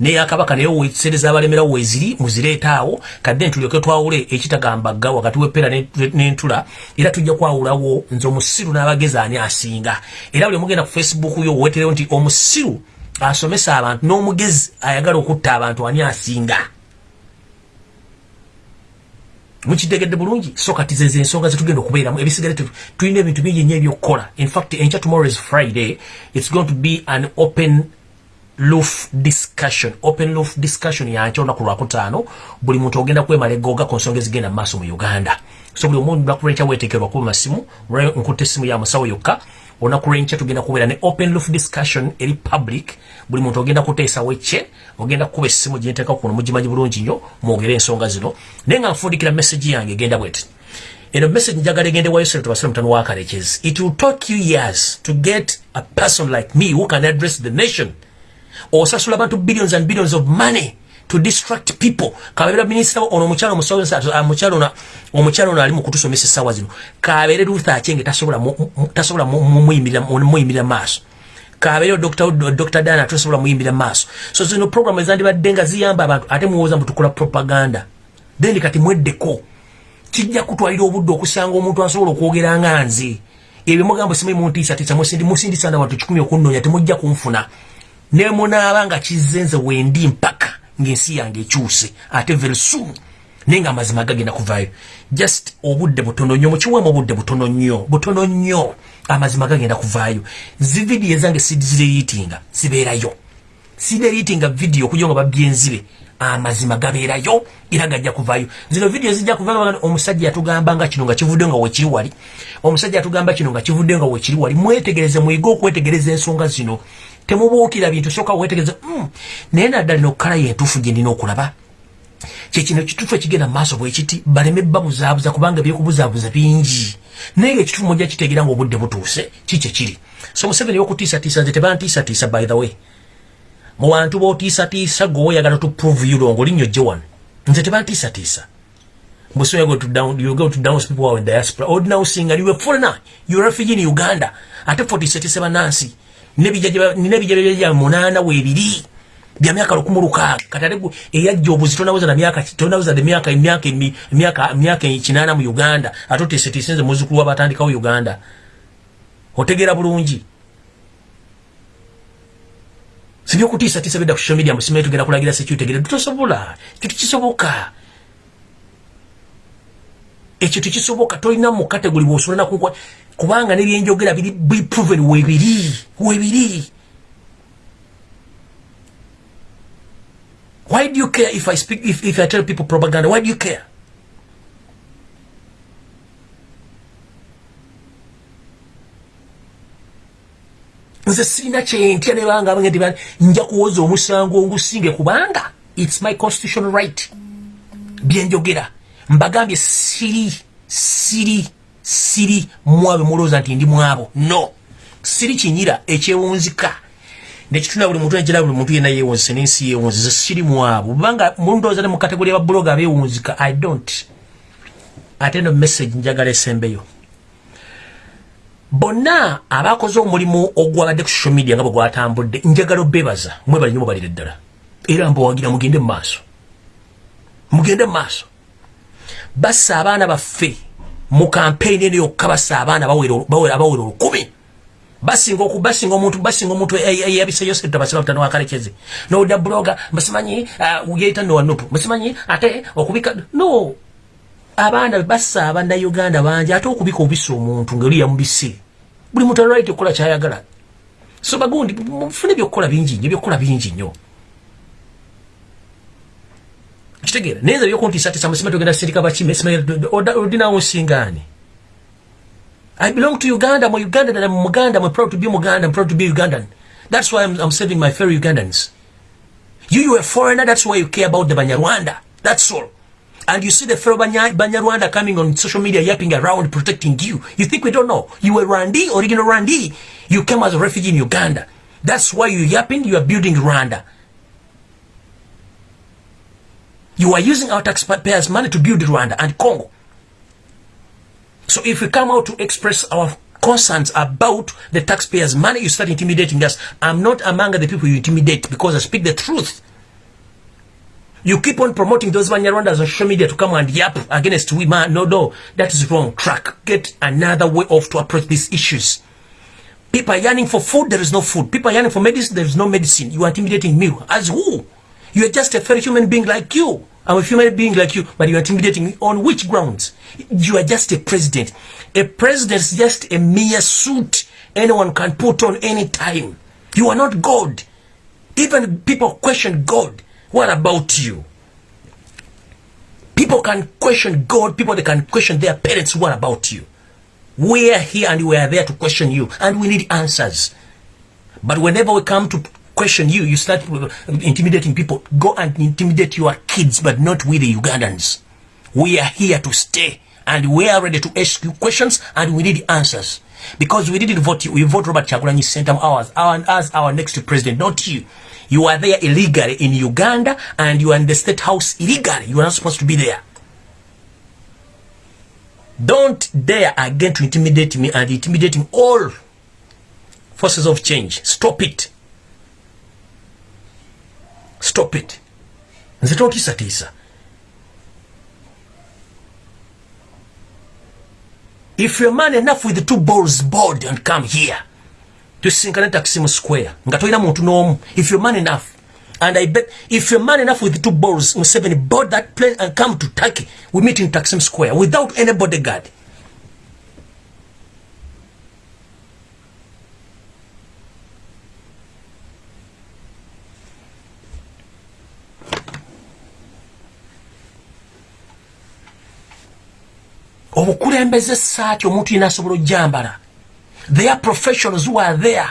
naye akabaka naye wesereza abalemerawo weziri muzireetaawo kadde ntulyoke twawule ekitagambagga wakati wepera n'entula era tujja kwawulawo nze omusiru n'abagezi ani asinga. Era buli mugenda ku facebook yo weterewo nti omusiru asomesa abantu n'omugezi ayagala okutta abantu ani asinga? Mukitegedde bulungi? So kati zeze ensonga zetugenda okubeeramu. Ebisigale tulina ebintu bingi nnyo ebyokukola. Infact enkya tomorrow is friday. It's going to be an open loof discussion open loof discussion yankya olunaku lwakutaano buli muntu ogenda kwemala egoga ku nsonga ezigenda mu maaso mu uganda. So buli omuntu lwakulenkya weteekerwa kuba masimu nkutta essimu ya musawo yokka olunaku lwenkya tugenda kubeera ne open loof discussion eri public buli muntu ogenda kuteesawo ekye ogenda kukuba essimu gyenteeka kuno mugimanyi bulungi nnyo mwogere ensonga zino. Naye nga nfundikira message yange egenda bweti. Eno message njagala egende wayo sere tubasire mutano wakalekezi it will take you years to get a person like me who can address the nation osasula abantu billions and billions of money to distract people. Kabera minister ono omukyalo omukyalo omukyalo ono ali mu kutusomesa essaawa zino. Kabere Ruth Achenge tasobola muyimirira maaso. Kabere Dr. Dana tasobola muyimirira maaso. So zino program ezandibadde nga ziyamba abantu ate muwoza mutukola propaganda. Then kati mweddeko. Kijja kutwalira obudde okusanga omuntu asobola okwogera nga nze. Ebyo mugambo simanyi muntiisatiisa musindi musindisa na bantu kikumi okunnoonya temujja kunfuna ne munaaba nga kizenze wendi mpaka ng'ensi yange ekyuse ate very soon. Naye nga amazima gagenda kuvaayo. Just obudde butono nnyo mukiwemu obudde butono nnyo butono nnyo. Amazima gagenda kuvaayo. Zividiyo ezange sizireyitinga zibeerayo. Sireyitinga vidiyo okuja nga babyenzibe amazima gabeerayo era gajja kuvaayo. Zino vidiyo zijja kuva omusajja yatugamba nga kino nga kivudde nga wekiri wali. Omusajja yatugamba kino nga kivudde nga wekiri wali. Mwetegereze mwige okwetegereza ensonga zino temubuukira bintu soka wetegereza mm. naye naddala nokukala yentuufu gye ndina okulaba kyekino ekituufu ekigenda mumaaso bwekiti baleme babuzaabuza kubanga ebyokubuzaabuza bingi naye nga ekituufu mujja kitegeera nga obudde butuuse kikye kiri so museveni wokutiisatiisa nze tebantiisatiisa by the way mu bantu bootiisatiisa gwe oyagala tuprove yulongo linnyo gye wano nze tebantiisatiisa Muslim, you go to down, you go to downs people who are in diaspora. Ordinary singer, you are foreigner, you are refugee in Uganda. Ate 47 Nancy. Nebijja munaana weebiri bya myaka lukumu lukaaga katale eyajja obuzi tonaweza tonaweza emyaka emyaka myaka kinaana mu uganda. Ate oteeseteesenze muzukulu wabatandikawo uganda. Otegeera bulungi. Sibyokutiisatiisa bidda ku social media musimaye tugenda kulagira sekyutegere tutosobola ekyo tekisoboka. Ekyo tekisoboka. Tolina mu kategori bwosobola nakunkwa kubanga nebyenjogera biri biproven webiri webiri. Why do you care if i speak if, if i tell people propaganda? Why do you care? Nze sirina kyentya nebanga abange nti nja kuwoza omusango ngusinge kubanga its my constitutional right. Byenjogera. Mbagambye siri siri siri mwabe mulowooza nti ndi mwabo. No. Siri kinyira ekyewunzika. Nekitunda buli muntu nekira buli muntu yena yewunzise nensi yewunzize siri mwabo. Kubanga mulundowooza ne mu kategori yababuloga abewunzika i don't. Ate no message njagala esembeyo. Bonna abakoze omulimu ogwabadde ku social media nga bwe gwatambudde njagala obebaza mwebali nyo mubalire ddala. Era mbawagira mugende mu maaso. Mugende mu maaso. Bassa abaana baffe mu kampeyini eno yokka bassa abaana abawera olukumi. Basinga oku basinga omuntu basinga omuntu eyabiseyo sente basira butano wakalekeze nowudda buloga musimanyi uh, yeita nowanupu musimanyi ate okubika no abaana bassa abannayuganda bangi ate okubika obisa omuntu ngaoli yamubise buli muntu alwalite okukola kyayagala. So bagundi mufune byokukola bingi nnyo byokukola bingi nnyo kitegeera naye nze byokuntiisatiisa musima togenda sirika bakime odinawo nsingaani I belong to Uganda. I'm a Ugandan and I'm Muganda. I'm proud to be Muganda. I'm proud to be Ugandan. That's why I'm, I'm saving my fellow Ugandans. You, you a foreigner. That's why you care about the Banyarwanda. That's all. And you see the fellow Banya, Banyarwanda coming on social media yapping around protecting you. You think we don't know? You were Rwandi, original Rwandi. You came as a refugee in Uganda. That's why you yapping. You are building Rwanda. You are using our taxpayers' money to build Rwanda and Congo. So if we come out to express our concerns about the taxpayers' money, you start intimidating us. I'm not among the people you intimidate because I speak the truth. You keep on promoting those Banyarwandas on social media to come and yap against we man. No, no, that is wrong track. Get another way of to approach these issues. People are yearning for food, there is no food. People are yearning for medicine, there is no medicine. You are intimidating me. As who? You are just a fellow human being like you. I'm a human being like you, but you're intimidating me. On which grounds? You are just a president. A president is just a mere suit anyone can put on any time. You are not God. Even people question God. What about you? People can question God. People they can question their parents. What about you? We are here and we are there to question you. And we need answers. But whenever we come to question you, you start um, intimidating people. Go and intimidate your kids, but not with the Ugandans. We are here to stay and we are ready to ask you questions and we need answers. Because we didn't vote you, we vote Robert Chagulanyi Sentam ours, our, as our next president, not you. You are there illegally in Uganda and you are in the state house illegally. You are not supposed to be there. Don't dare again to intimidate me and intimidating all forces of change. Stop it. Stop it. Nze tontiisatiisa if you're man enough with the two balls board and come here tusinkane taxim square nga tolina muntu n'omu. If you're man enough and i bet if you're man enough with the two balls museveni board that plane and come to turkey we meet in taxim square without any bodyguard obukulembeze saati omuntu yina asobola ojambala they are professionals who are there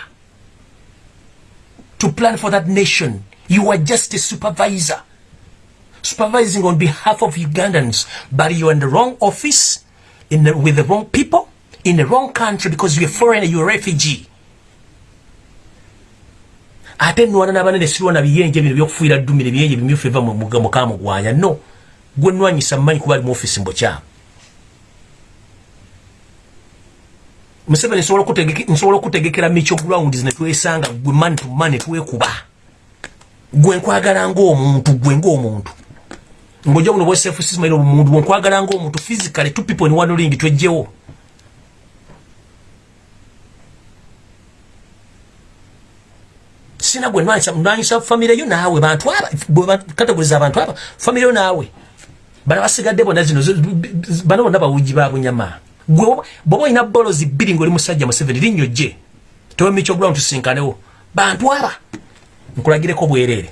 to plan for that nation you are just a supervisor. Supervising on behalf of ugandans but you are in the wrong office in the, with the wrong people in the wrong country because you're foreigner you're a refugee. Ate nwana nabanene sirwana biyenje bino byokufuira ddumire biyenje bimyufu eva mukamugwanya no gwe nwanyisa mmanyi kuba ali mu ofisi mbokyamu museveni nsobola okutegekera micho grounds netwesanga gwe mani to mani twekuba. Gwe nkwagala ngaomuntu gwe ngaomuntu ngaoja buno bwesefusimaire obumuntu bwenkwagala ngaomuntu physically two people in one ring twejjewo. Sina gwe nwanyisa famire yo naawe bantu aba kategoriza abantu aba famire yo naawe. Bana basigadde bona zino bana bonna bawuji bwoba olina bolozi bbiri ngaoli musajja museveni linnyo gye tewemiky ogulamu tusinkanewo bantu aba nkulagireko bwereere.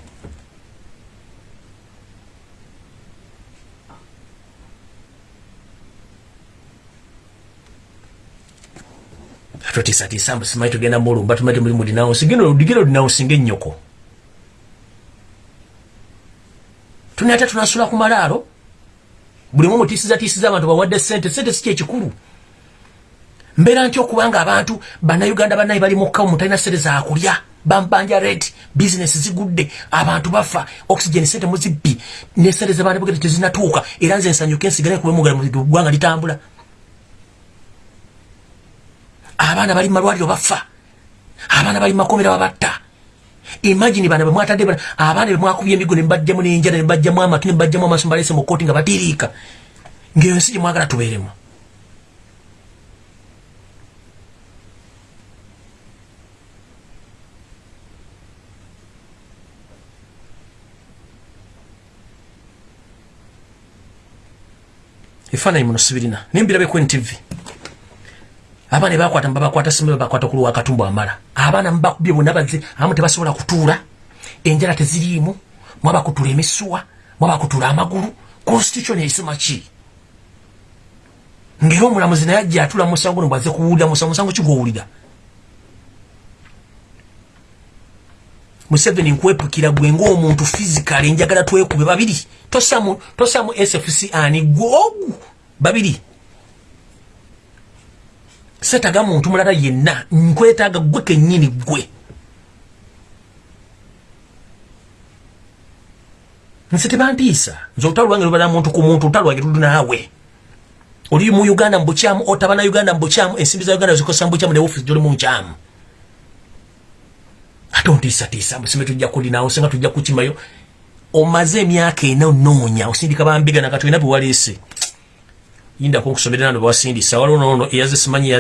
Totiisatiisa simanyi tugenda mulumba tumaite mulimu dinawunsi gino ludigiro dinawunsi ngaennyoko tunate tunasula ku malaalo buli mu mutiisiza tiisiza abantu bawadde sente sente si kyekikulu mbeera ntya okubanga abantu bannayuganda bannaye bali mukka mutalina sente zakulya bambanja red bizinesi zigudde abantu bafa oxygen sente muzibbi nesente zebanebugere tezinatuuka era nze nsanyuke nsigale kubemugwanga litambula. Abaana bali mumalwaliro bafa. Abaana bali mumakomera babatta imagini bana bemwatadde abaana bemwakubya emigo nembajjamu nenjala nembajjamu amatu nembajjamu amaaso mbalese mukooti nga batiriika ngaeyo nsi gyemwagala tubeeremu. Ebifaananyi muno sibirina. Nembirabe ku ntv abaana bakwata babakwata simu babakwata kuluwa akatumbu amala. Abaana mubakubye bonna bazze abamu tebasobola kutuula. Enjala teziriimu mwabakutula emisuwa mwabakutula amagulu. Constitution eisima ki? Ngaera omulamuzi naye ajja atula musango no bwaze kuwulira musango musango kigwowulira museveni nkwepukira gwe ngaomuntu fizikale njagala twekube babiri. Tosamu tosamu sfc ani? Gwogu babiri setaga muntu mulala yenna nkwetaaga gwe kennyini gwe nze tebantiisa nze olutalo lwange lubala muntu ku muntu olutalo lwange luli naawe. Oli mu uganda mubukyamu otaba na uganda mubukyamu ensimbi za uganda zikosa mubukyamu neofisi gyoli munkyamu ate ontiisatiisa musime tujja kulinawo senga tujja kukimayo omaze emyaka ena onoonya osindika bambiga nakatwina bewaleese yindako nkusomere nano bawasindisa waliwo nono eyaze simanyi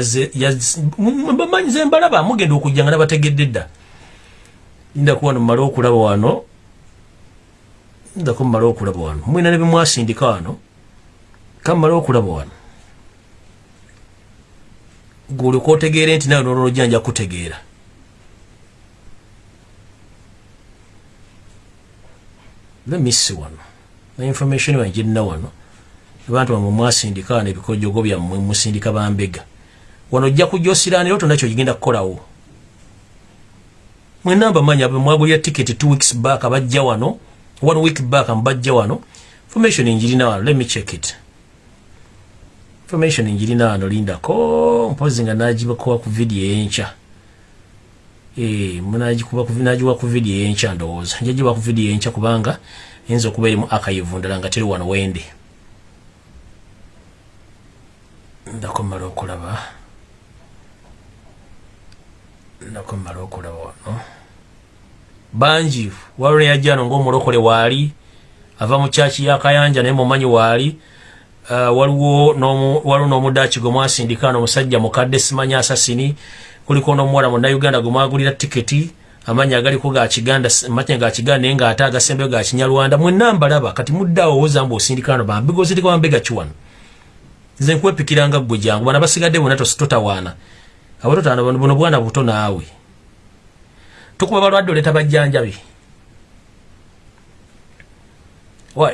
bamanyi zembalaba mugenda okujja nga nabategedde dda. Yindako wano mumale okulaba wano yindako mumale okulaba wano. Mwina nebimwasindika wano kamumale okulaba wano. Gulika otegeere nti nawe nolojja nja kutegeera lemisi wano na information wanjirina wano abantu bamwe mwasindika wano ebikojogo byammwe musindika bambega wano ojja kujja osiranira oto nakyo kigenda kukolawo mwenamba manya mwagulira ticket two weeks back abajja wano one week back mbajja wano information njirina wano let me check it. Information njirina wano lindako mpozi nga nagibakuba ku video enkya nagiwa ku video enkya ndowooza. Njagiba ku video enkya kubanga eyinza okuba erimu akayivu ndala nga teri wano wende ndakomala okulaba. Ndakomala okulaba wano. Bangi waliwo neyajjano ngaomulokole waali ava mu kyaki yakayanja naye mumanyi waali uh, waliwo n'omudaki gwe mwasindika no omusajja mukadde simanyi asasini kuliko n'omuwala munnayuganda gwe mwagulira tiketi amanyi agaliko gakiganda manya gakiganda naye ngaate agasembeyo gakinyalwanda mwenna mbalaba kati muddaawo owozamba osindikano bambigozirika bambega kiwano nze nkwepikiranga ggwe jangu bana basigadde bonna totawaana. Abototaano buno bwana buto naawe. Tukuba balwadde oleeta bajjanjabi.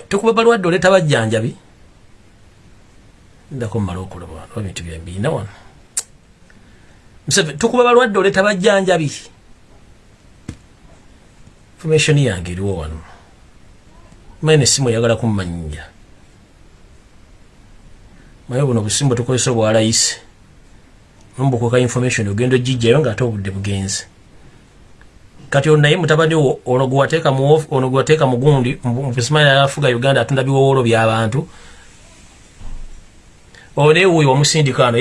Tukuba balwadde oleeta bajjanjabi? Ndako mmala okulaba ebintu byembiina wano. Tukuba balwadde oleeta bajjanjabi? Information yange eriwo wano. Maine esimu oyagala kummanyija maye buno busimu tukozesa obwalayisi nombukuka information ogenda ogijjayo ngaate obudde bugenze. Kati ono naye mutabani wo ono gwewateeka ono gwewateeka mugundi mbusimanyi afuga uganda atunda biwowolo byabantu ono naye wuuyo wamusindika ano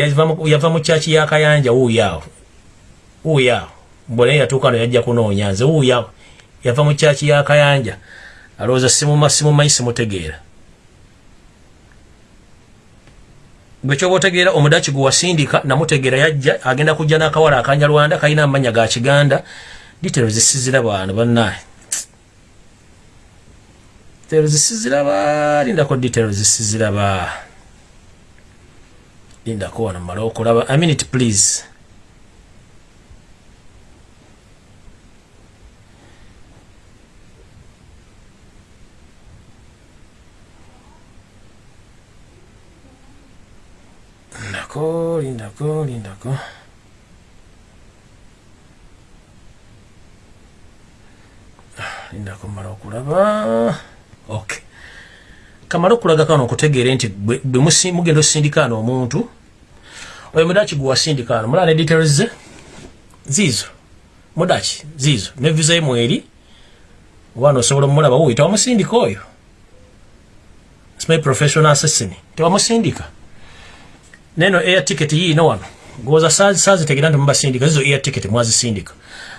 yava mu kyaki yakayanja wuuyaawo wuuyaawo mbwe naye yatuuka ano yajja kunoonya nze wuuyaawo yava mu kyaki yakayanja alowooza simumanyi simutegeera bwekyoba otegeera omudaki gwe wasindika namutegeera yajja agenda kujja n'akawala akanyalwanda kalina amanya ga kiganda. Ditero zisiziraba ano bannaye ditero zisiziraba lindako ditero zisiziraba lindako wano mala okulaba. A minute please lindako lindako lindako lindako mala okulaba ok kamala okulaga kano okutegeera nti bwe mugenda osindikaano omuntu oyo mudaki gwe wasindikaano mulaba ne details ze ziizo mudaki ziizo ne visa ye mweri oba nosobola omulaba wuyi tewamusindika oyo simanyi professional assassin tewamusindika neno air ticket yiino wano goza saazi saazi tegera nti mubasindika zizo air ticket mwazisindika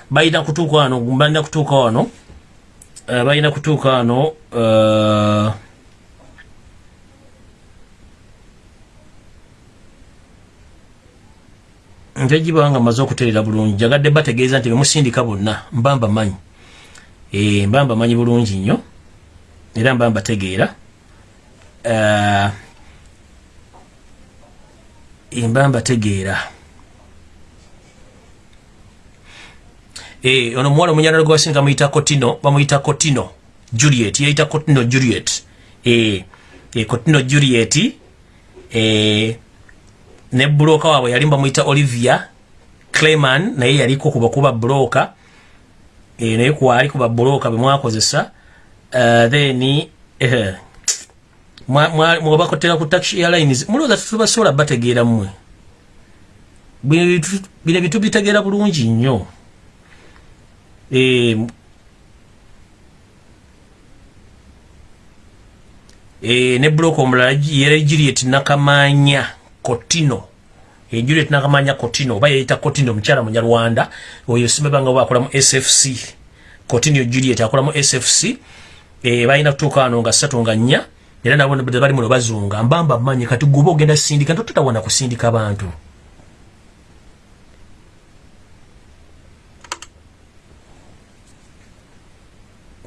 balina kutuuka wano balina kutuuka wano uh, balina kutuuka wano uh, nte gibanga maze okutereera bulungi. Jagadde bategeeza nti bemusindika bonna mba mbamanyi e, mba mbamanyi bulungi nnyo era mba mbategeera uh, mba mbategeera. Eh, ono muwala omunyana gwe wasinga muyita Kotino, bamuyita Kotino Juliet, yayita Kotino Juliet. Eh, eh Kotino Juliet eh ne broka waabwe yali bamuyita Olivia Clayman naye yaliko kuba kuba broka eh naye kwali kuba broka bemwakozesa uh, then eh mwabakotera ku taxi airlines muloza tubasola bategeera mmwe. Bino bitu bitegeera bulungi nnyo. E, e, ne bloka omulala yera juliet nakamanya kotino. E, juliet nakamanya kotino oba yayita kotino omukyala munyarwanda oyo simebanga oba akola mu sfc kotino juliet akola mu sfc e, balina kutuuka wano nga ssatu nga nnya era nabo bali muno bazunga mbamba manyi kati guba ogenda sindika ntotutawana kusindika bantu.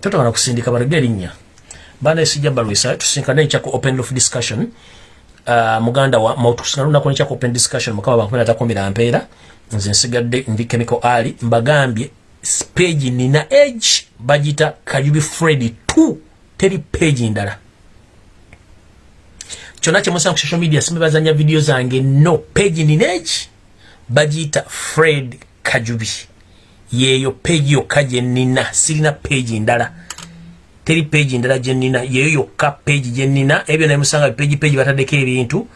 Totawala kusindika balege erinnya. Baana esijja balwisa tusinkana ekya ku open of discussion. Uh, muganda wa mautusinkana lunaku nekya ku open discussion mukama bankumi natakumira mpeera. Nze nsigadde ndi chemical ali mbagambye page nina age bagita kajubi fred 2 teri page ndala kyonna kyemusanga ku social media simebazanya video zange no page nina age bagiyita fred kajubi. Yeeyo page yokka gyenina sirina page ndala. Teri page ndala gyenina yeeyo yokka page gyenina ebyo nemusanga page page bataddeko ebintu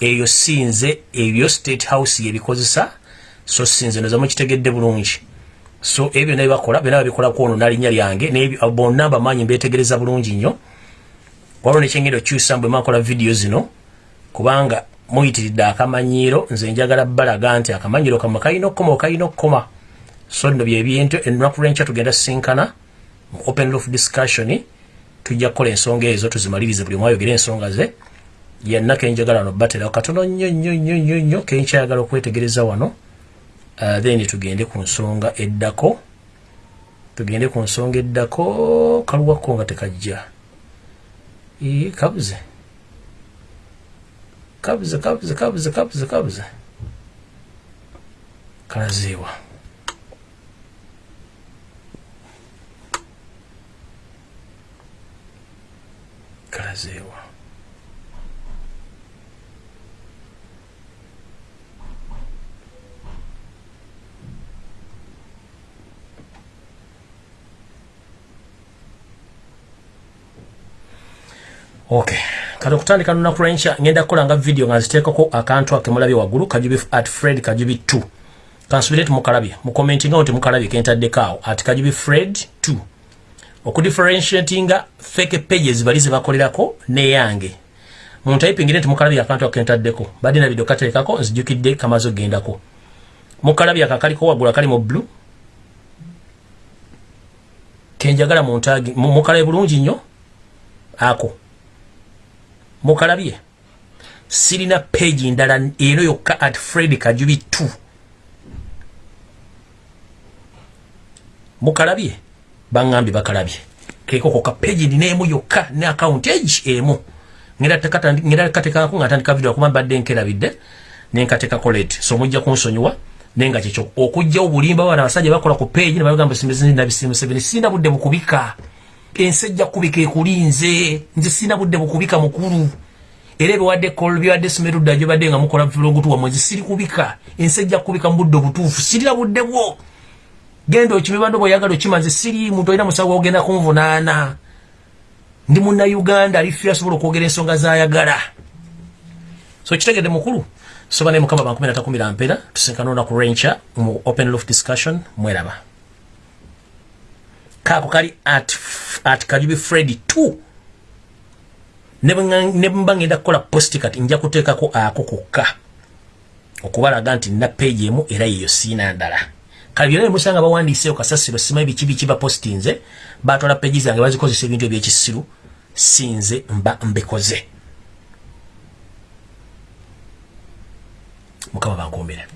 eyo sinze ebyo state house yebikozesa so sinze noza mukitegedde bulungi. So ebyo naye bakola byona babikola kwono nalinnya lyange bonna bamanyi mbetegereza bulungi nnyo waliwo nekyengenda okyusa mbwe makola vidiyo zino kubanga muyitiridde akamanyiiro nze njagala balaga nti akamanyiiro kamwe kalina okukoma okalina okukoma. So nno byebintu ennaku lwenkya tugenda sinkana mu open roof discussion tujja kukola ensonga ezo tuzimalirize buli mwayogera ensonga ze. Yenna kenjagala wano batera katono nnyo nnyo nnyo nnyo nnyo kenkyayagala okwetegereza wano. Uh, then tugende ku nsonga eddako tugende ku nsonga eddako kaluwako nga tekajja e cabza. Cabza, cabza, cabza, cabza, cabza. Kraziwa. Kraziwa. Okay. Kati okutandika lunaku lwenkya ngenda kukolanga vidiyo nga nziteekako akantu akemulabye waggulu kajubi at fred kajubi 2 kansubire timukalabye mukomentingawo timukalabye kentaddekaawo at kajubi fred 2 okudifferentiatinga fake pages bali zebakolerako neyange muntayipingire nti mukalabye akantu akentaddeko. Badde na vidiyo kateekako nzijukidde kamaze ogendako. Mukalabye akakaliko waggulu akali mu blue. Kenjagala muntagi mukalabe bulungi nnyo. Ako mukalabye sirina page ndala eno yokka at fred kajubi 2 mukalabye baŋŋambye bakalabye. Keko koka page ninaemu yokka ne account age emu. Ngera katekako nga ntandika video kuba mbadde nkerabidde nenkatekako late so mujja kunsonyiwa naye nga kyekyo okugjawo bulimba bana abasajja bakola ku page nebagamba nabisimu seveni sina budde bukubika ensi ejja kubika ekulinze nze sina budde bukubika mukulu. Era ebiwadde byawadde simerudda gyo badde nga mukola bulongotuwa mwezi siri kubika. Ensi ejja kubika mu budde obutuufu sirina budde bwo. Genda okimibando bweoyagala okima nze siri muntu olina musawo ogenda kunvunaana. Ndi munnauganda alifiira asobola okwogera ensonga zayagala. So kitegedde mukulu? Soba ne mukama bankumi natakumira mpera tusinkana olunaku lwenkya mu open lof discussion mweraba kaako kali at, at kajubi fredi 2 ne mba ngenda kukola posti kati nja kuteekako ako kokka. Okubalaga nti nina peegi emu era yeyo siina ndala. Kale byonna nemusanga bawandiiseeyo kasasiro simanyi biki biki bapostinze batwala peegi zange bazikozesa ebintu ebyekisiru sinze mba mbikoze mukama bankuumire